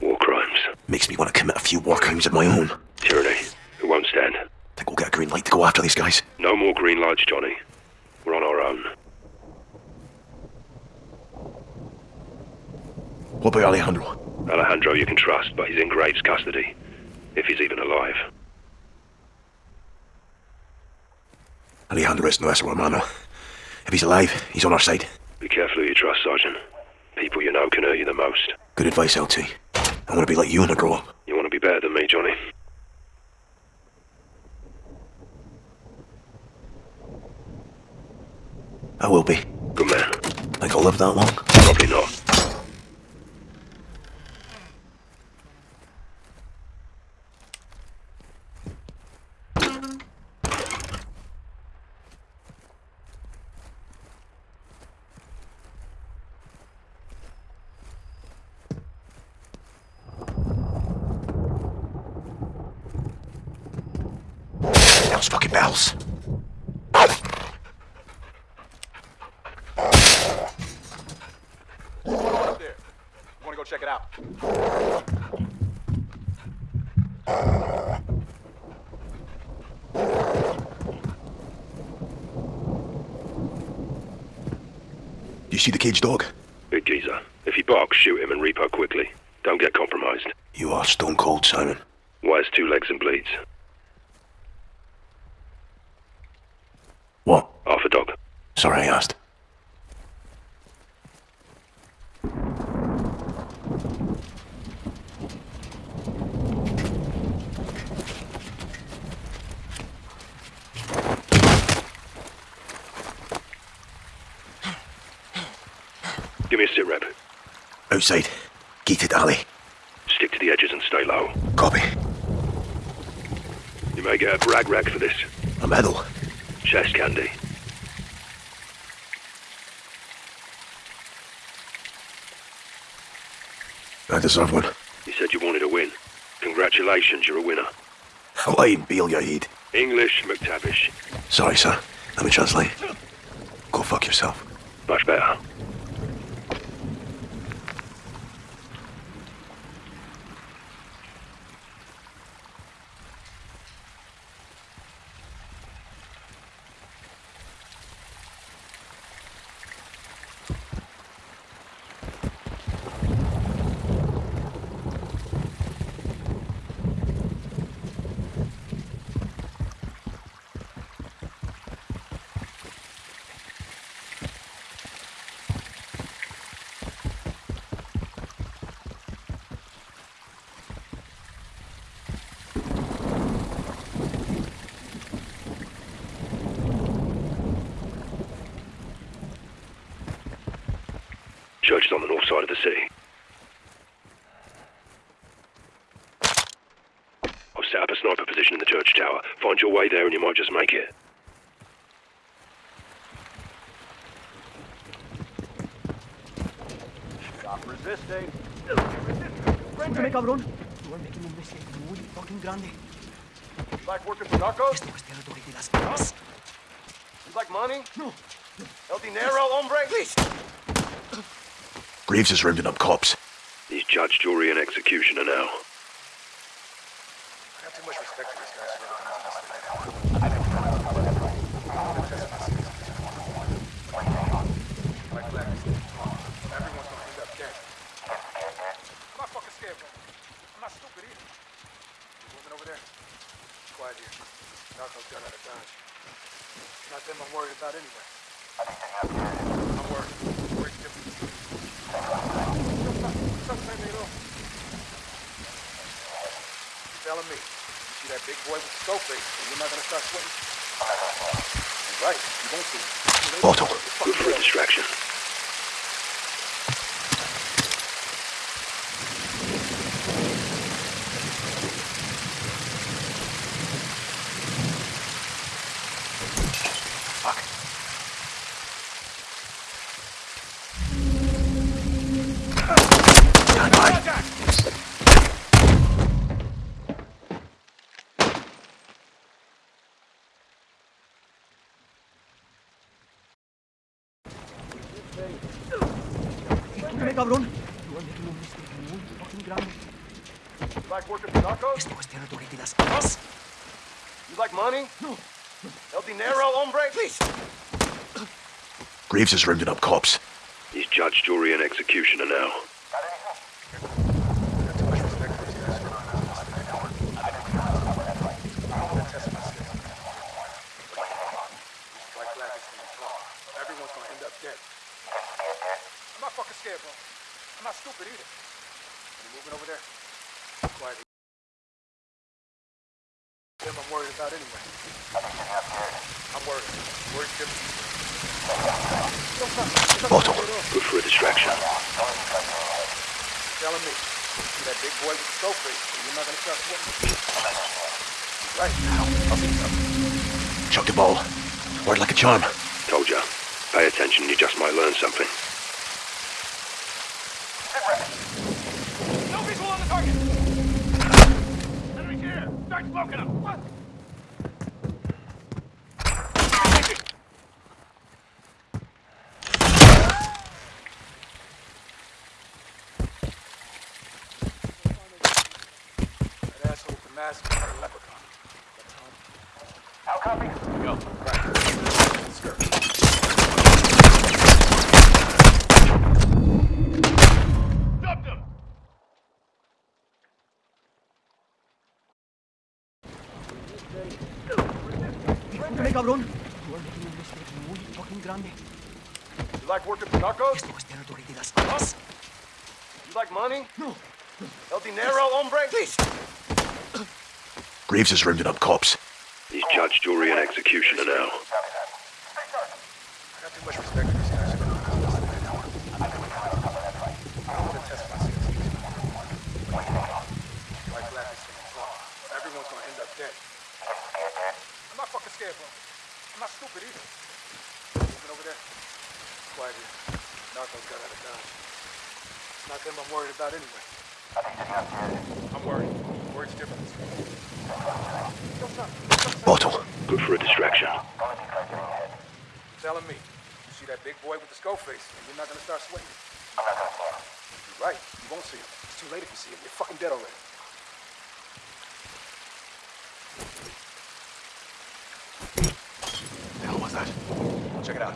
Speaker 10: War crimes.
Speaker 4: Makes me want to commit a few war crimes of my own.
Speaker 10: Tyranny. It won't stand.
Speaker 4: Think we'll get a green light to go after these guys.
Speaker 10: Green lights, Johnny. We're on our own.
Speaker 4: What about Alejandro?
Speaker 10: Alejandro you can trust, but he's in Graves' custody. If he's even alive.
Speaker 4: Alejandro is nuestro hermano. If he's alive, he's on our side.
Speaker 10: Be careful who you trust, Sergeant. People you know can hurt you the most.
Speaker 4: Good advice, LT. I want to be like you when I grow up.
Speaker 10: You want to be better than me, Johnny?
Speaker 4: I will be.
Speaker 10: Good man.
Speaker 4: Think I'll live that long?
Speaker 10: Probably not.
Speaker 4: Those fucking bells.
Speaker 5: What's going on up there? You wanna go check it out?
Speaker 4: You see the caged dog?
Speaker 10: Big geezer. If he barks, shoot him and repo quickly. Don't get compromised.
Speaker 4: You are stone cold, Simon.
Speaker 10: Why has two legs and bleeds?
Speaker 4: What?
Speaker 10: Half a dog.
Speaker 4: Sorry I asked.
Speaker 10: Give me a sit rep.
Speaker 4: Outside. Gated alley.
Speaker 10: Stick to the edges and stay low.
Speaker 4: Copy.
Speaker 10: You may get a brag rag for this.
Speaker 4: A medal.
Speaker 10: Chest candy.
Speaker 4: I deserve one.
Speaker 10: You said you wanted a win. Congratulations, you're a winner.
Speaker 4: Hawaii Beal Yaid.
Speaker 10: English, MacTavish.
Speaker 4: Sorry, sir. Let me translate. Go fuck yourself.
Speaker 10: Much better. Church is on the north side of the city. I've set up a sniper position in the church tower. Find your way there and you might just make it.
Speaker 5: Stop resisting.
Speaker 13: Escúchame, cabrón. You are making a mistake muy fucking grande.
Speaker 5: You like working for narcos?
Speaker 13: Esto es territorio de las drogas.
Speaker 5: You like money?
Speaker 13: No.
Speaker 5: El dinero, hombre?
Speaker 13: Please.
Speaker 4: Graves is rounding up cops.
Speaker 10: He's judge, jury, and executioner now.
Speaker 5: You
Speaker 18: like money? No. El dinero, hombre?
Speaker 13: Please.
Speaker 4: Graves has rounded up cops.
Speaker 10: He's judge, jury, and executioner now.
Speaker 18: Black flag is gonna be tall. Everyone's gonna end up dead. I'm not fucking scared, bro. I'm not stupid either. You moving over there? Quietly. Them I'm worried about anyway. I'm worried. Worried different.
Speaker 4: Bottle.
Speaker 10: Good for a distraction.
Speaker 18: Telling me. See that big boy with the scope face? You're not gonna start sweating. Right now. I'll see something.
Speaker 4: Chuck the ball. Word like a charm.
Speaker 10: Told ya. Pay attention, you just might learn something.
Speaker 9: No visual on the target! Enemies here! Start smoking them! What?
Speaker 18: That asshole with the mask is a leprechaun.
Speaker 9: How copy? Go. Stop them!
Speaker 13: Escúchame, cabrón. You are making un mistake muy fucking grande.
Speaker 18: You like working for narcos?
Speaker 5: Esto es territorio de las armas.
Speaker 18: You like money? No. El dinero, hombre?
Speaker 13: Please.
Speaker 4: Graves is rounding up cops.
Speaker 10: He's judge, jury, and executioner now.
Speaker 18: I got too much respect for these guys. I don't want to test my skills. White flag is gonna fall. Everyone's gonna end up dead. I'm not fucking scared, bro. I'm not stupid either. Moving over there. Quiet here. Narcos got out of Dodge. It's not them I'm worried about anyway. I'm worried. Worried's different. Don't stop.
Speaker 4: Bottle.
Speaker 10: Good for a distraction.
Speaker 18: You're telling me. You see that big boy with the skull face, and you're not gonna start sweating? I'm not gonna see him. You're right. You won't see him. It's too late if you see him. You're fucking dead already.
Speaker 4: The hell was that?
Speaker 18: Check it out.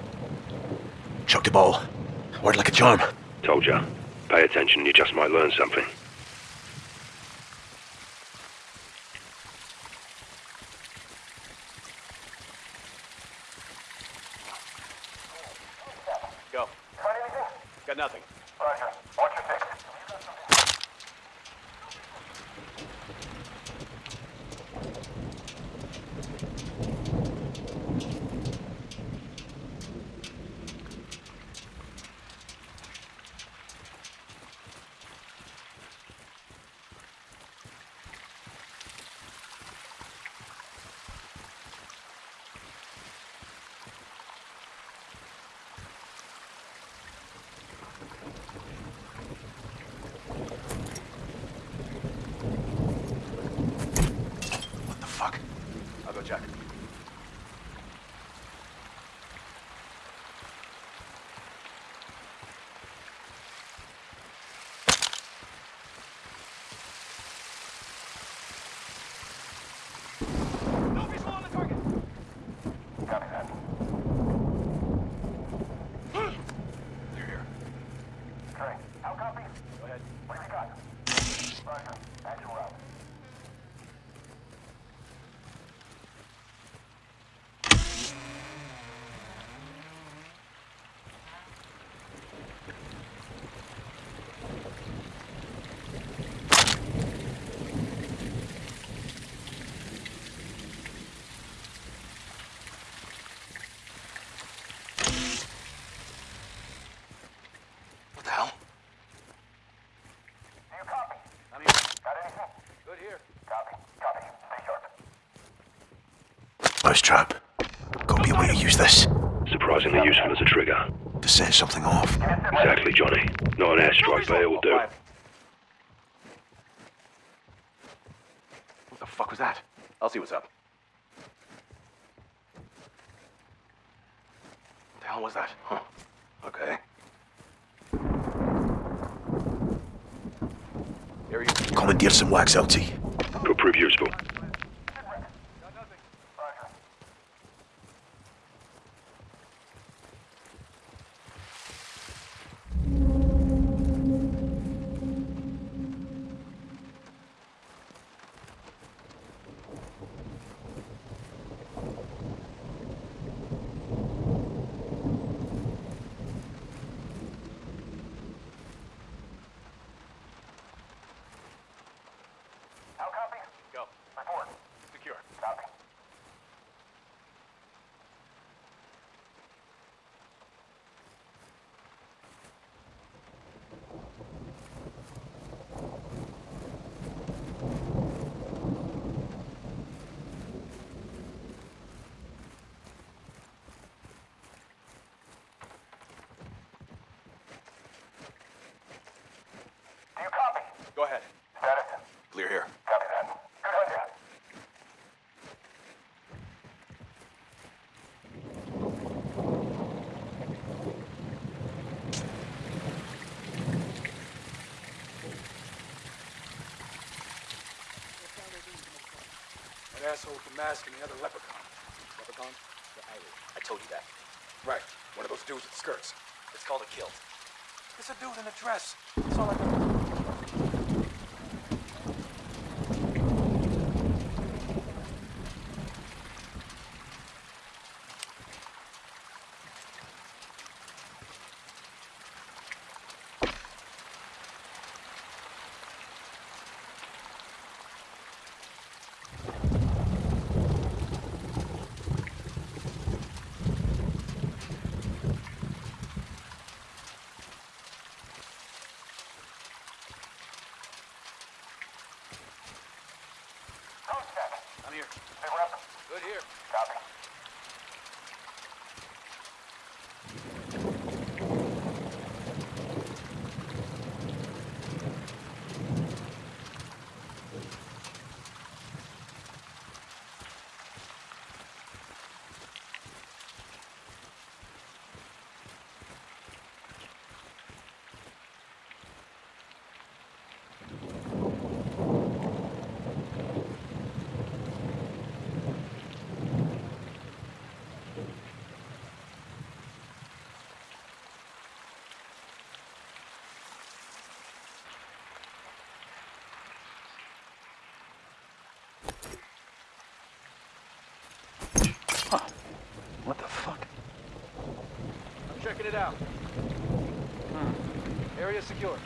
Speaker 4: Chuck the ball. Word like a charm.
Speaker 10: Told ya. Pay attention, you just might learn something.
Speaker 4: Mousetrap. Gotta be a way to use this.
Speaker 10: Surprisingly useful as a trigger.
Speaker 4: To set something off.
Speaker 10: Exactly, Johnny. Not an airstrike, but it will do.
Speaker 18: What the fuck was that? I'll see what's up. What the hell was that? Huh. Okay.
Speaker 4: Commandeer some wax, LT.
Speaker 10: Could prove useful.
Speaker 9: Go
Speaker 10: ahead.
Speaker 9: Status.
Speaker 10: Clear here.
Speaker 9: Copy that. Good hunting. That asshole with the mask and the other leprechaun. Leprechaun? The Irish. I told you that. Right. One of those dudes with skirts. It's called a kilt. It's a dude in a dress. Checking it out. Hmm. Area secure.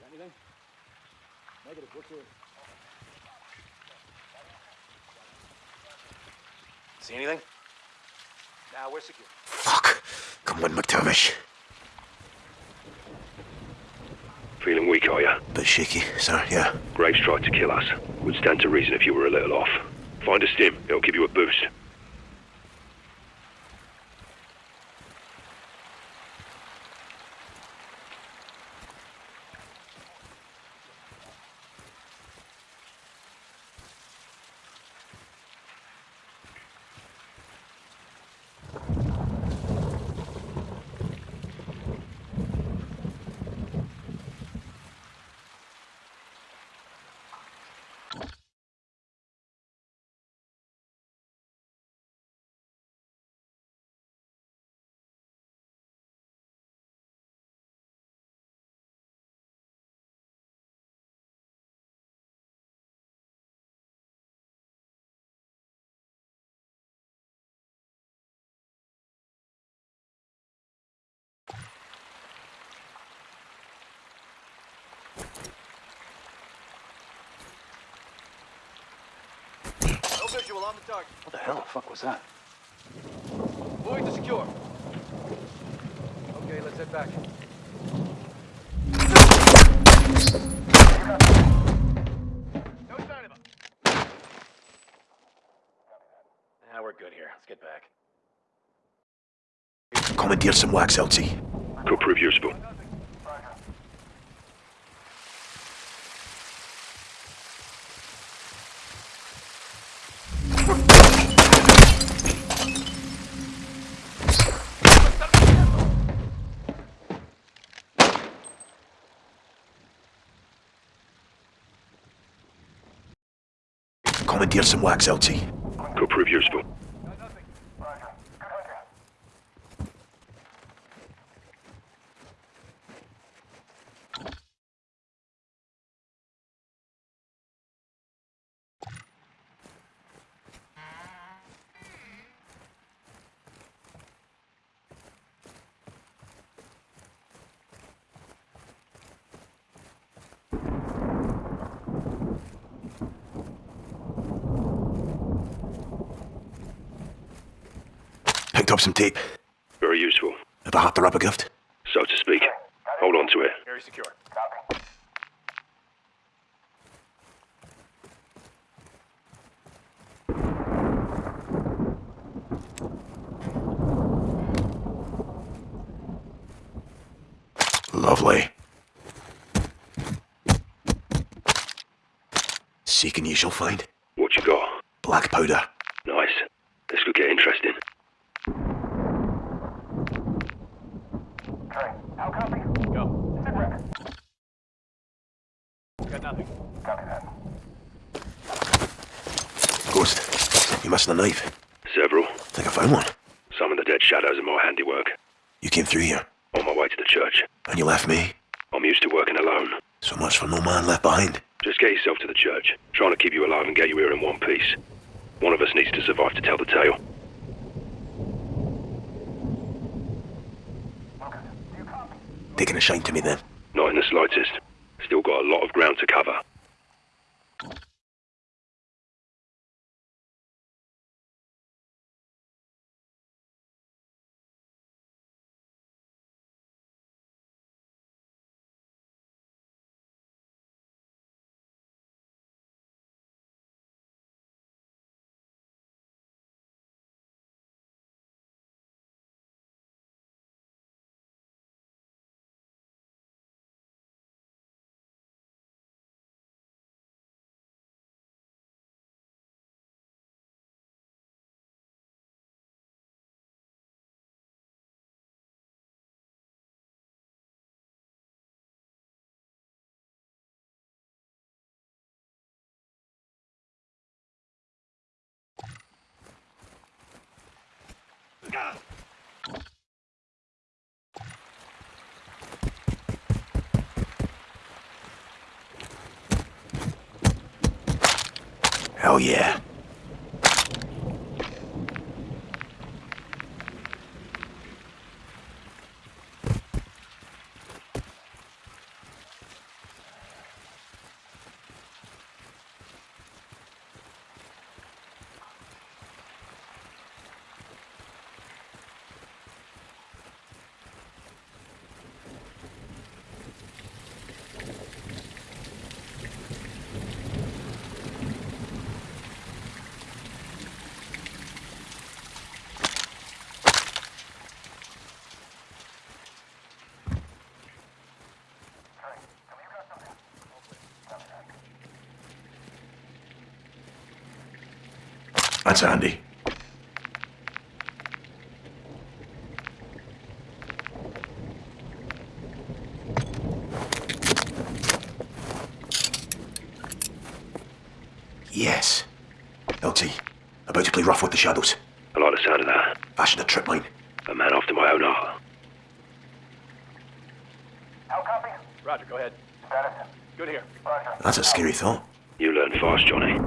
Speaker 9: Got anything? Negative. What's here? See anything? Now we're secure.
Speaker 4: Fuck. Come on, MacTavish.
Speaker 10: Feeling weak, are you?
Speaker 4: Bit shaky, sir, yeah.
Speaker 10: Graves tried to kill us. Would stand to reason if you were a little off. Find a stim. It'll give you a boost.
Speaker 9: No visual on the target.
Speaker 19: What the hell the fuck was that?
Speaker 9: Moving to secure. Okay, let's head back. No sign of him.
Speaker 20: Now we're good here. Let's get back.
Speaker 4: Commandeer some wax, LT.
Speaker 10: Could prove your
Speaker 20: Now
Speaker 4: commandeer some wax, LT.
Speaker 10: Could prove useful.
Speaker 4: Picked up some tape.
Speaker 10: Very useful.
Speaker 4: Have I had to wrap a gift?
Speaker 10: So to speak. Hold on to it.
Speaker 9: Very secure.
Speaker 4: Lovely. Seek and ye shall find.
Speaker 10: What you got?
Speaker 4: Black powder.
Speaker 10: Nice. This could get interesting.
Speaker 9: Got nothing.
Speaker 4: Ghost, you missing a knife.
Speaker 10: Several.
Speaker 4: Think I found one.
Speaker 10: Some of the dead shadows are more handiwork.
Speaker 4: You came through here,
Speaker 10: On my way to the church.
Speaker 4: and you left me.
Speaker 10: I'm used to working alone.
Speaker 4: So much for no man left behind.
Speaker 10: Just get yourself to the church. Trying to keep you alive and get you here in one piece. One of us needs to survive to tell the tale.
Speaker 4: Taking a shine to me then.
Speaker 10: Not in the slightest. Still got a lot of ground to cover.
Speaker 4: Hell yeah. That's handy. Yes. LT, about to play rough with the shadows.
Speaker 10: I like the sound of that.
Speaker 4: Fashion a trip mine.
Speaker 10: A man after my own heart. How copy?
Speaker 9: Roger, go ahead. Status. Good here. Roger.
Speaker 4: That's a scary thought.
Speaker 10: You learn fast, Johnny.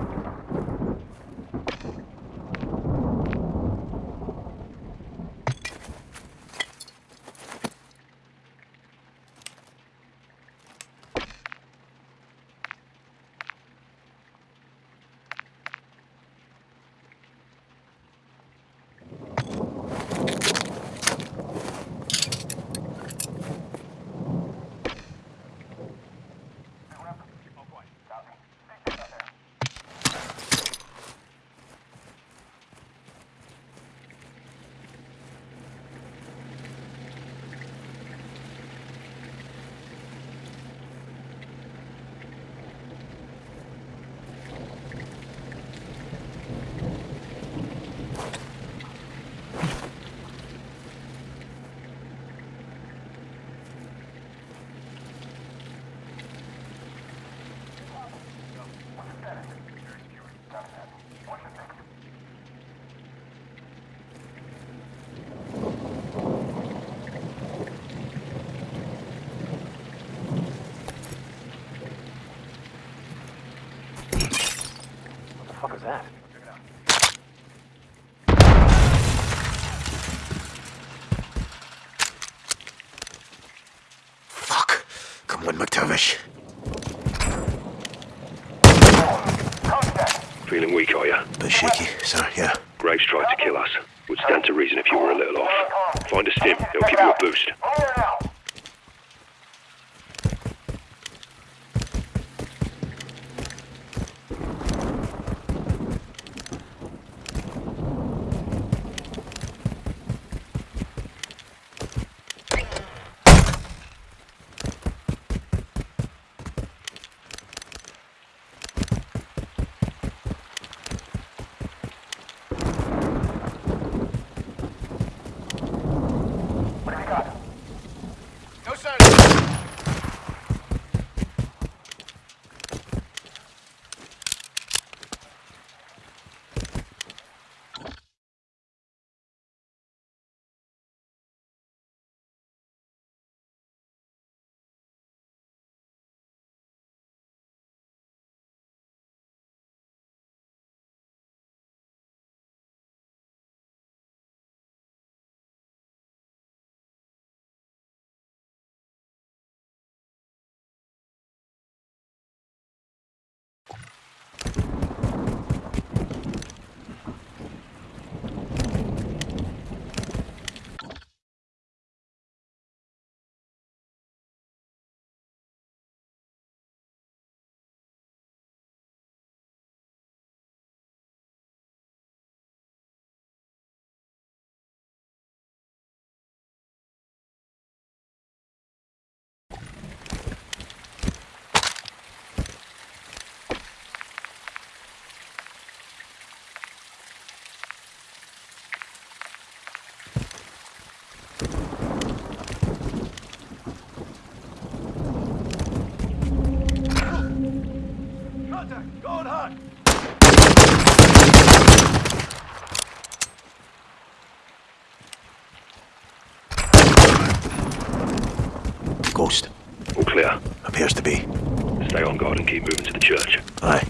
Speaker 4: Appears to be.
Speaker 10: Stay on guard and keep moving to the church.
Speaker 4: Aye.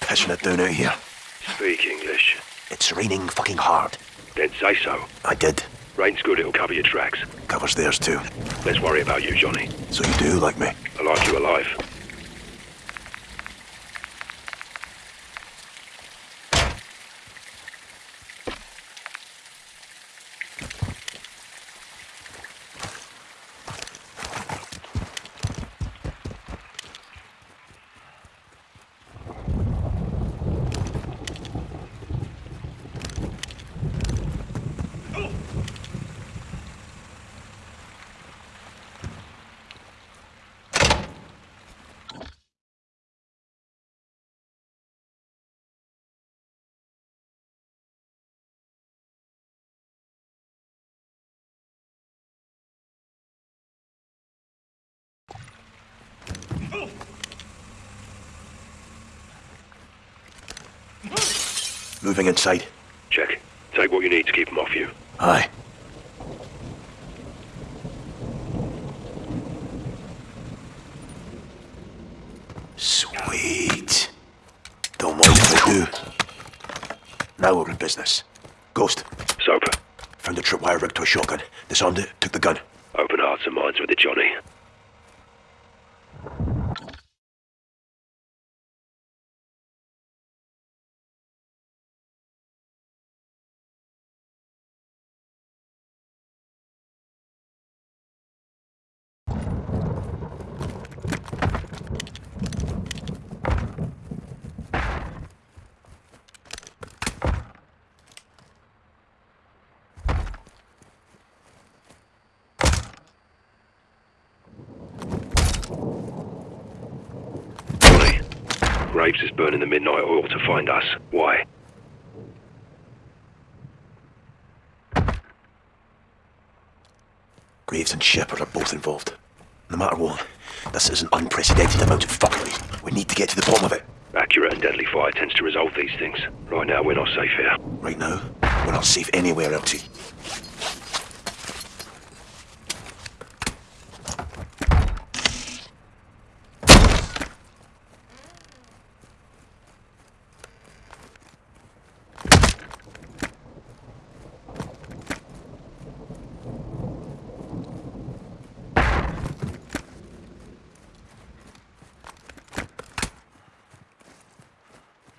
Speaker 4: Pissing it down out here.
Speaker 10: Speak English.
Speaker 4: It's raining fucking hard.
Speaker 10: Then say so.
Speaker 4: I did.
Speaker 10: Rain's good, it'll cover your tracks.
Speaker 4: Covers theirs too.
Speaker 10: Let's worry about you, Johnny.
Speaker 4: So you do like me?
Speaker 10: I like you alive.
Speaker 4: Moving inside.
Speaker 10: Check. Take what you need to keep them off you.
Speaker 4: Aye. Sweet. Don't mind if I do. Now we're in business. Ghost.
Speaker 10: Soap.
Speaker 4: Found a tripwire rigged to a shotgun. Disarmed it, took the gun.
Speaker 10: Open hearts and minds with it. Johnny. Graves is burning the midnight oil to find us. Why?
Speaker 4: Graves and Shepherd are both involved. No matter what, this is an unprecedented amount of fuckery. We need to get to the bottom of it.
Speaker 10: Accurate and deadly fire tends to resolve these things. Right now, we're not safe here.
Speaker 4: Right now, we're not safe anywhere, LT.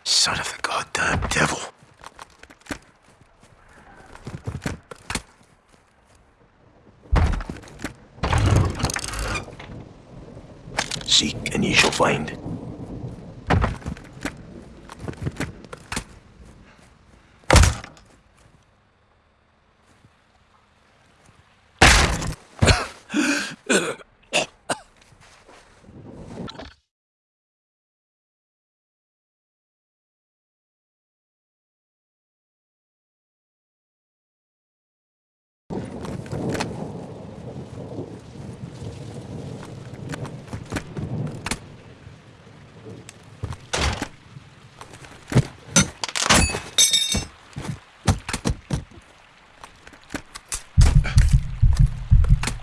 Speaker 4: Son of the goddamn devil. Seek and ye shall find.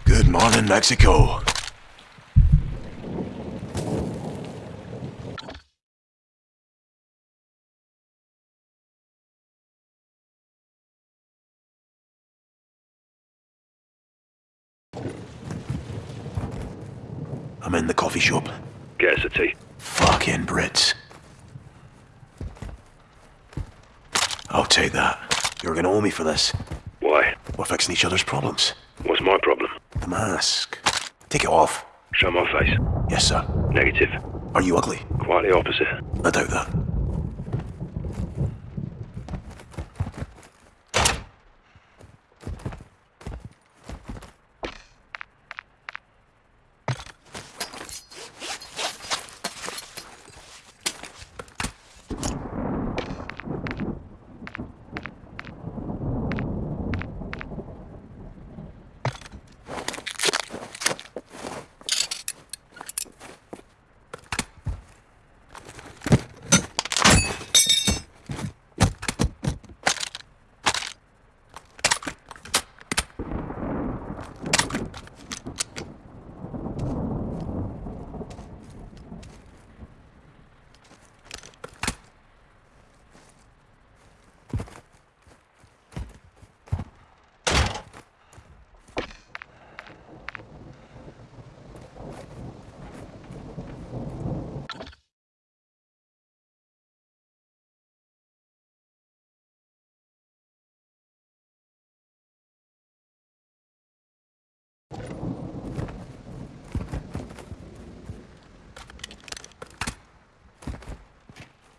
Speaker 4: Good morning, Mexico. I'm in the coffee shop.
Speaker 10: Get us a tea.
Speaker 4: Fucking Brits. I'll take that. You're gonna owe me for this.
Speaker 10: Why?
Speaker 4: We're fixing each other's problems.
Speaker 10: What's my problem?
Speaker 4: Mask. Take it off.
Speaker 10: Show my face.
Speaker 4: Yes, sir.
Speaker 10: Negative.
Speaker 4: Are you ugly?
Speaker 10: Quite the opposite.
Speaker 4: I doubt that.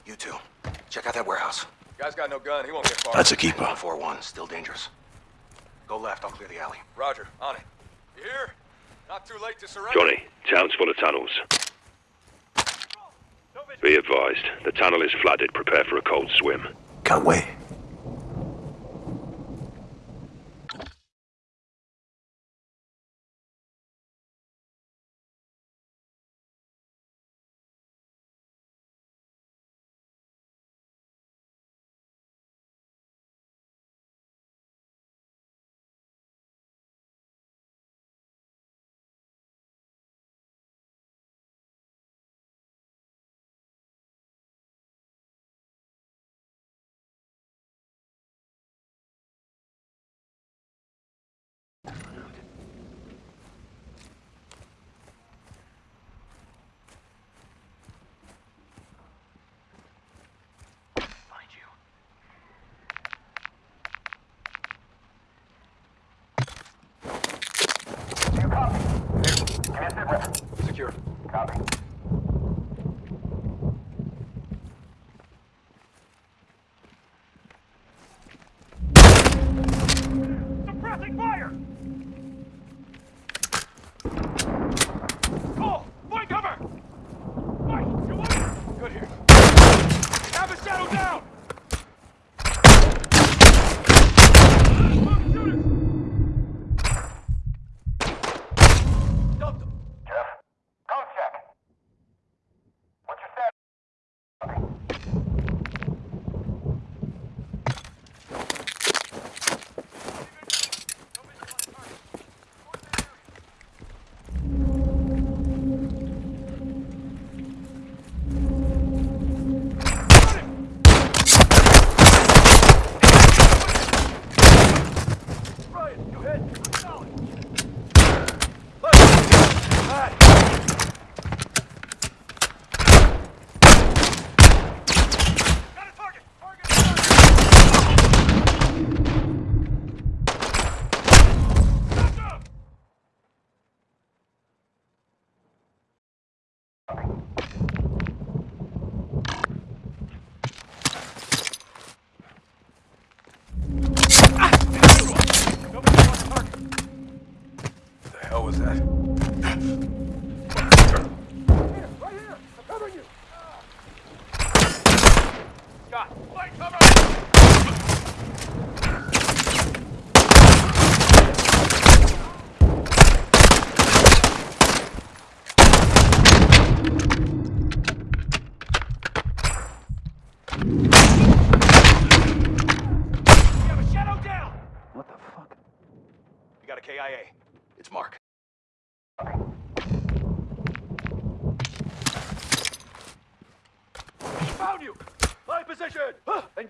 Speaker 18: You two, check out that warehouse.
Speaker 21: Guy's got no gun. He won't get far.
Speaker 4: That's a keeper.
Speaker 18: 4-1, still dangerous. Go left, I'll clear the alley.
Speaker 21: Roger, on it. You hear? Not too late to surrender.
Speaker 10: Johnny, town's full of tunnels. Be advised, the tunnel is flooded. Prepare for a cold swim.
Speaker 4: Can't wait.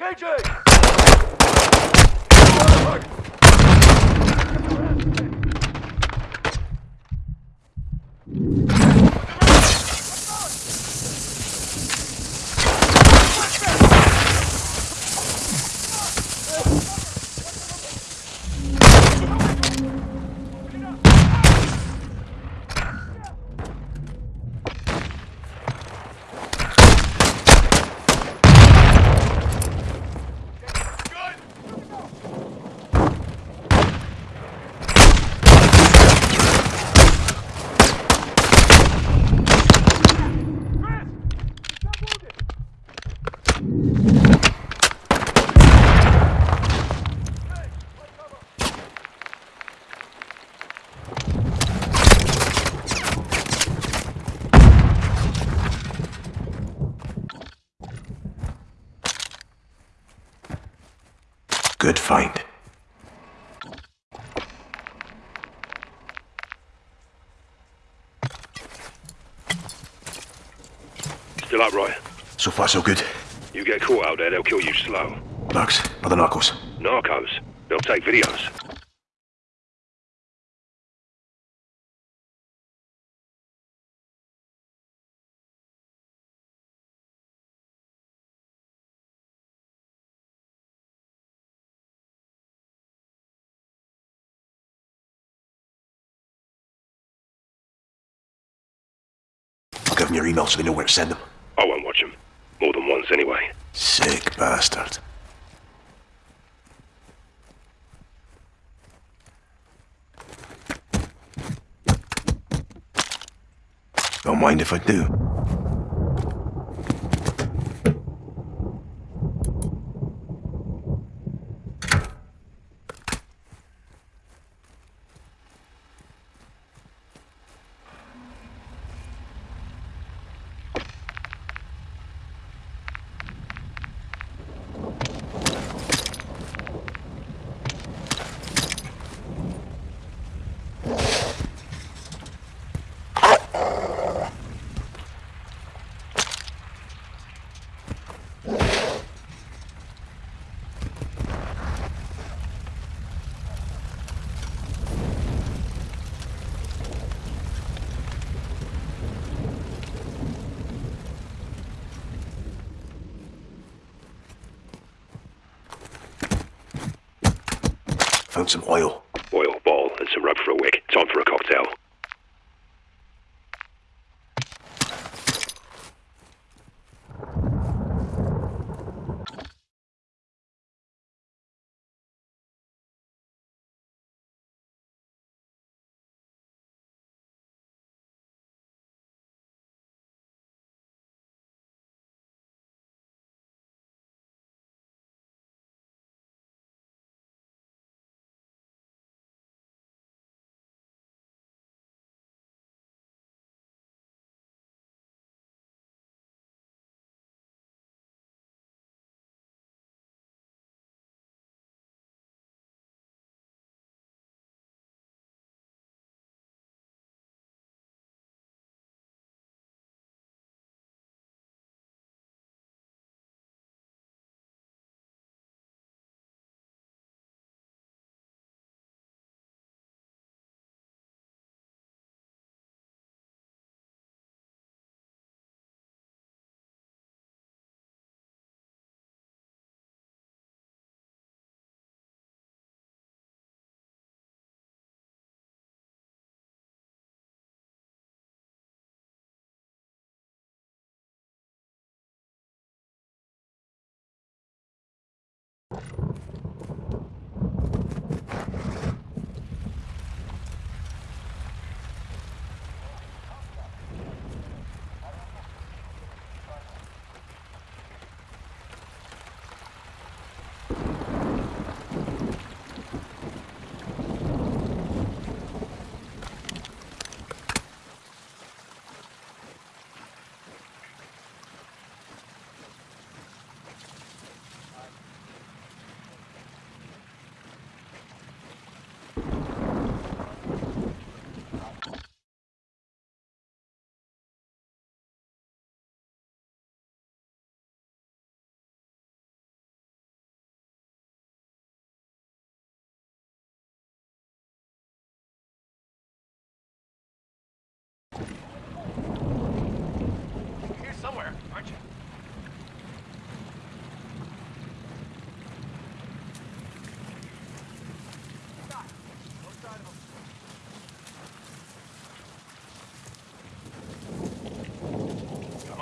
Speaker 9: Engaging!
Speaker 4: Good find.
Speaker 10: Still up, right?
Speaker 4: So far, so good.
Speaker 10: You get caught out there, they'll kill you slow.
Speaker 4: Bugs, other narcos.
Speaker 10: Narcos. They'll take videos.
Speaker 4: Them your email so they know where to send them.
Speaker 10: I won't watch them. More than once, anyway.
Speaker 4: Sick bastard. Don't mind if I do.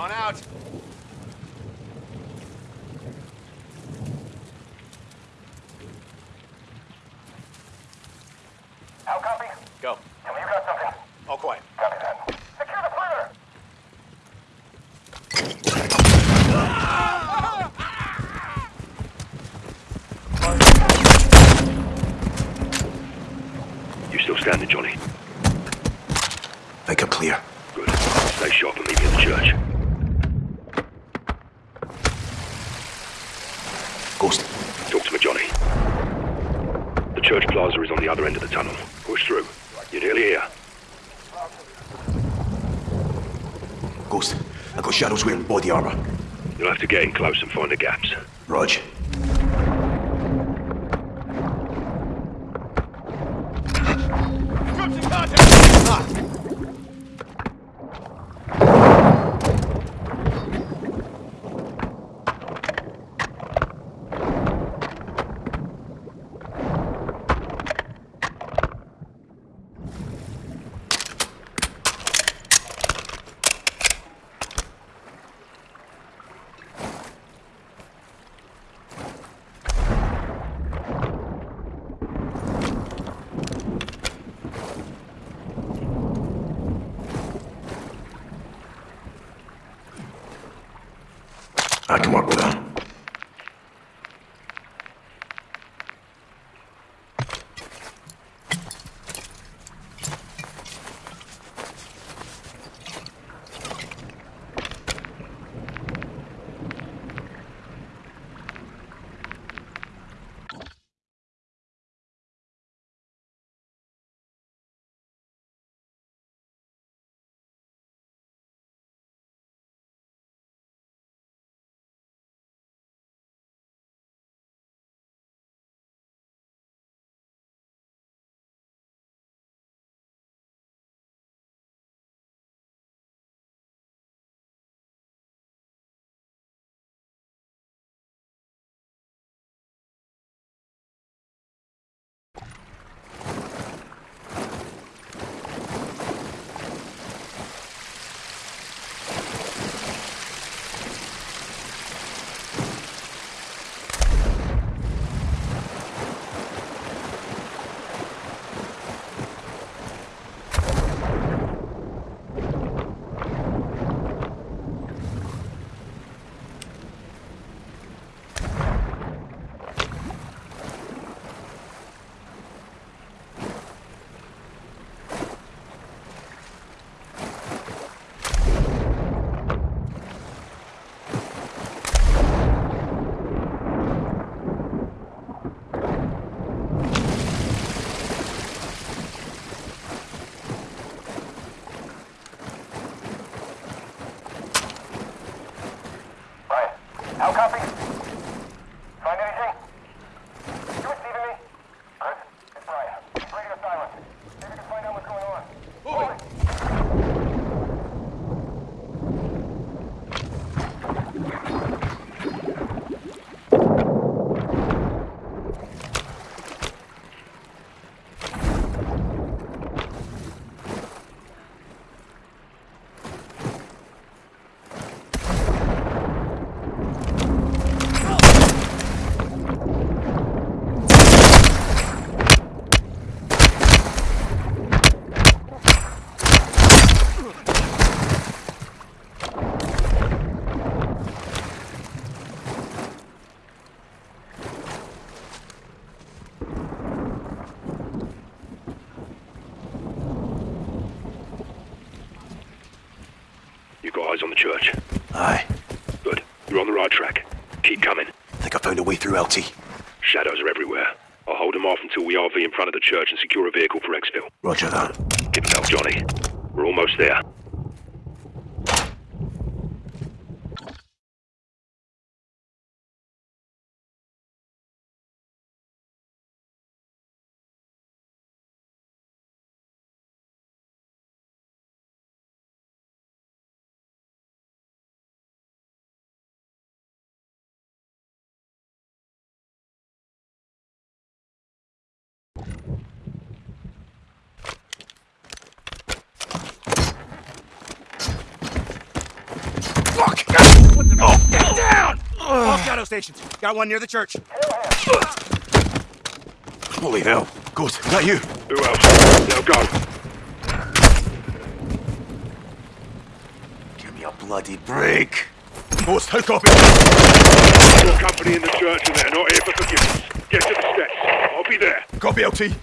Speaker 5: On out.
Speaker 17: How copy?
Speaker 5: Go.
Speaker 17: Tell me you got something.
Speaker 5: All quiet.
Speaker 17: Copy that. Secure the perimeter!
Speaker 10: You still standing, Johnny?
Speaker 4: Think I'm clear.
Speaker 10: Good. Stay sharp and meet me at the church.
Speaker 4: Ghost.
Speaker 10: Talk to me, Johnny. The church plaza is on the other end of the tunnel. Push through. You're nearly here.
Speaker 4: Ghost. I got shadows wearing body armor.
Speaker 10: You'll have to get in close and find the gaps.
Speaker 4: Rog. LT.
Speaker 10: Shadows are everywhere. I'll hold them off until we RV in front of the church and secure a vehicle for exfil.
Speaker 4: Roger that.
Speaker 10: Give them help, Johnny. We're almost there.
Speaker 9: Stations. Got one near the church.
Speaker 18: Holy hell. Ghost, is that you?
Speaker 10: Who else? Now go.
Speaker 18: Give me a bloody break. Ghost, how copy?
Speaker 10: Your company in the church and they're not here for forgiveness. Get to the steps. I'll be there.
Speaker 18: Copy, LT.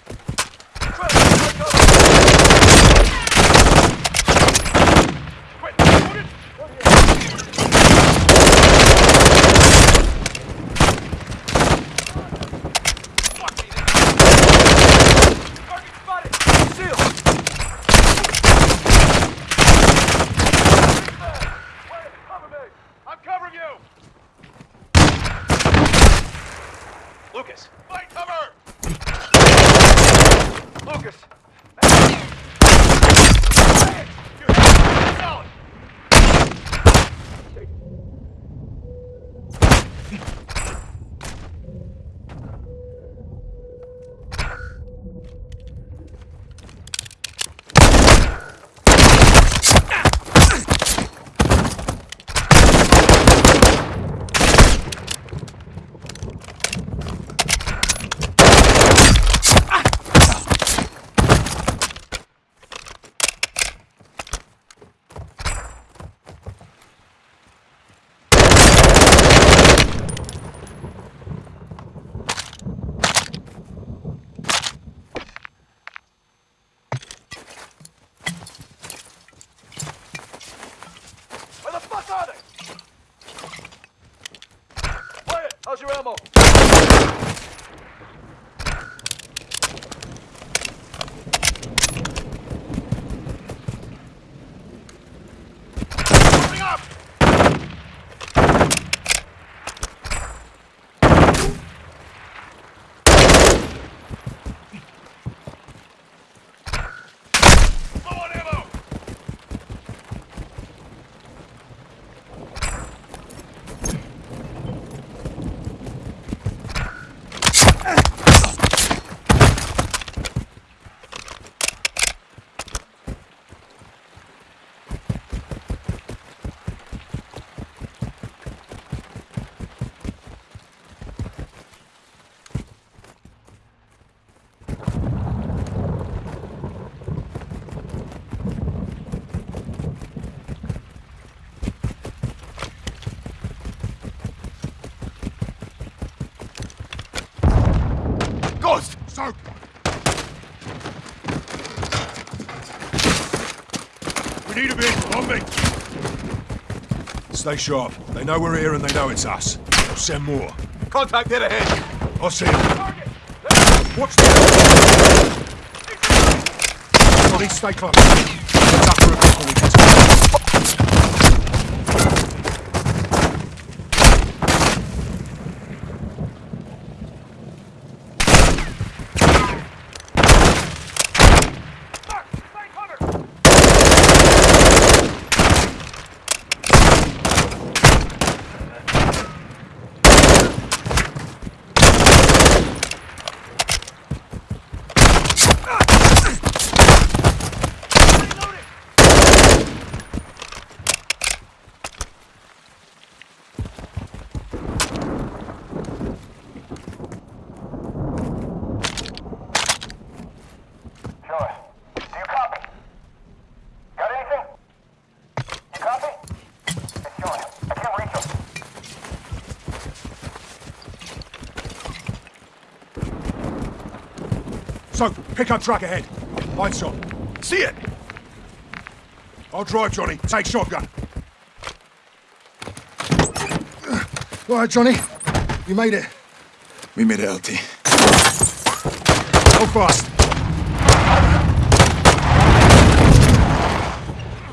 Speaker 18: Stay sharp. They know we're here and they know it's us. We'll send more.
Speaker 22: Contact dead ahead!
Speaker 18: I'll see them. Watch the... Stay close we get to
Speaker 23: Sure. Do you copy? Got anything? You copy? It's Sean. I can't reach him.
Speaker 18: So, pick up truck ahead. Line shot. See it! I'll drive, Johnny. Take shotgun. All right, Johnny. You made it. We made it, LT. Go fast.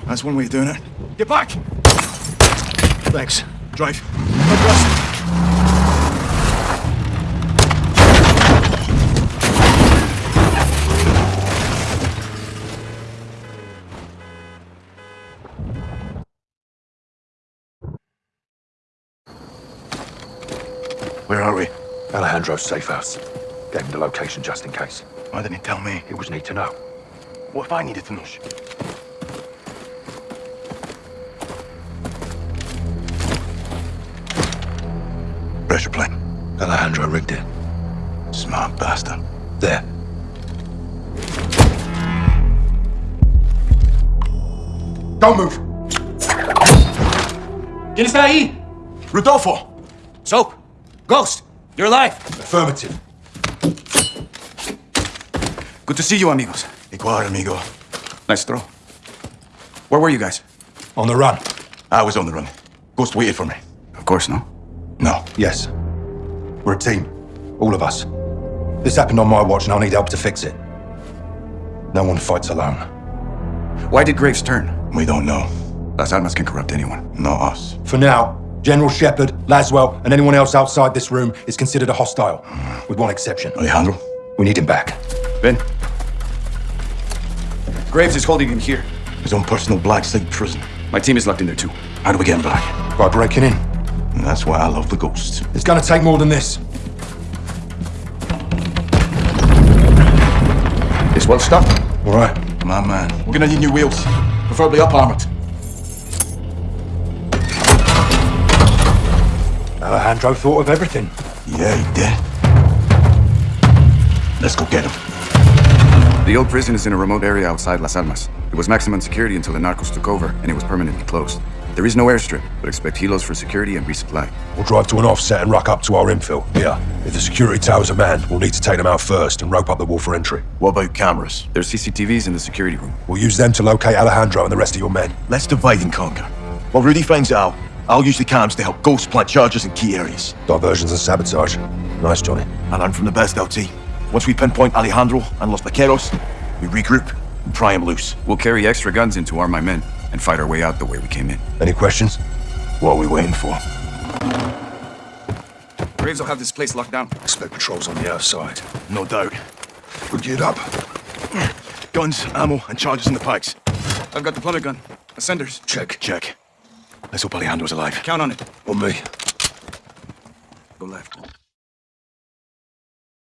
Speaker 18: That's one way of doing it. Get back! Thanks. Drive.
Speaker 15: Alejandro's safe house. Gave him the location just in case.
Speaker 18: Why didn't he tell me?
Speaker 15: It was need to know.
Speaker 18: What if I needed to know?
Speaker 15: pressure plate. Alejandro rigged it. Smart bastard. There.
Speaker 24: Don't move.
Speaker 13: ¿Quién está ahí?
Speaker 24: Rodolfo.
Speaker 13: Soap. Ghost. You're alive.
Speaker 15: Affirmative.
Speaker 13: Good to see you, amigos.
Speaker 15: Igual, amigo.
Speaker 13: Nice throw. Where were you guys?
Speaker 15: On the run. I was on the run. Ghost waited for me.
Speaker 13: Of course, no.
Speaker 15: No. Yes. We're a team. All of us. This happened on my watch and I'll need help to fix it. No one fights alone.
Speaker 13: Why did Graves turn?
Speaker 15: We don't know.
Speaker 13: Las Almas can corrupt anyone.
Speaker 15: Not us. For now, General Shepherd, Laswell, and anyone else outside this room is considered a hostile. With one exception. Alejandro? We need him back.
Speaker 13: Ben? Graves is holding him here.
Speaker 15: His own personal black site prison.
Speaker 13: My team is locked in there too.
Speaker 15: How do we get him back? By breaking in. And that's why I love the ghosts. It's gonna take more than this.
Speaker 13: It's well stocked.
Speaker 15: All right.
Speaker 13: My man. We're gonna need new wheels. Preferably up armored.
Speaker 15: Alejandro thought of everything.
Speaker 4: Yeah, he did. Let's go get him.
Speaker 3: The old prison is in a remote area outside Las Almas. It was maximum security until the narcos took over, and it was permanently closed. There is no airstrip, but expect helos for security and resupply.
Speaker 15: We'll drive to an offset and ruck up to our infill. Yeah. If the security towers are manned, we'll need to take them out first and rope up the wall for entry.
Speaker 4: What about cameras?
Speaker 3: There's CCTVs in the security room.
Speaker 15: We'll use them to locate Alejandro and the rest of your men.
Speaker 4: Let's divide and conquer. While Rudy finds out, I'll use the cams to help Ghost plant charges in key areas.
Speaker 15: Diversions and sabotage. Nice, Johnny.
Speaker 4: I learn from the best, LT. Once we pinpoint Alejandro and Los Vaqueros, we regroup and pry him loose.
Speaker 3: We'll carry extra guns in to arm my men and fight our way out the way we came in.
Speaker 15: Any questions?
Speaker 4: What are we waiting for?
Speaker 3: Graves will have this place locked down.
Speaker 15: Expect patrols on the outside.
Speaker 4: No doubt.
Speaker 15: We'll get up.
Speaker 4: Guns, ammo, and charges in the pikes.
Speaker 3: I've got the plummet gun. Ascenders.
Speaker 15: Check.
Speaker 4: Check. Let's hope Alejandro's alive.
Speaker 3: Count on it.
Speaker 15: On me.
Speaker 3: Go left.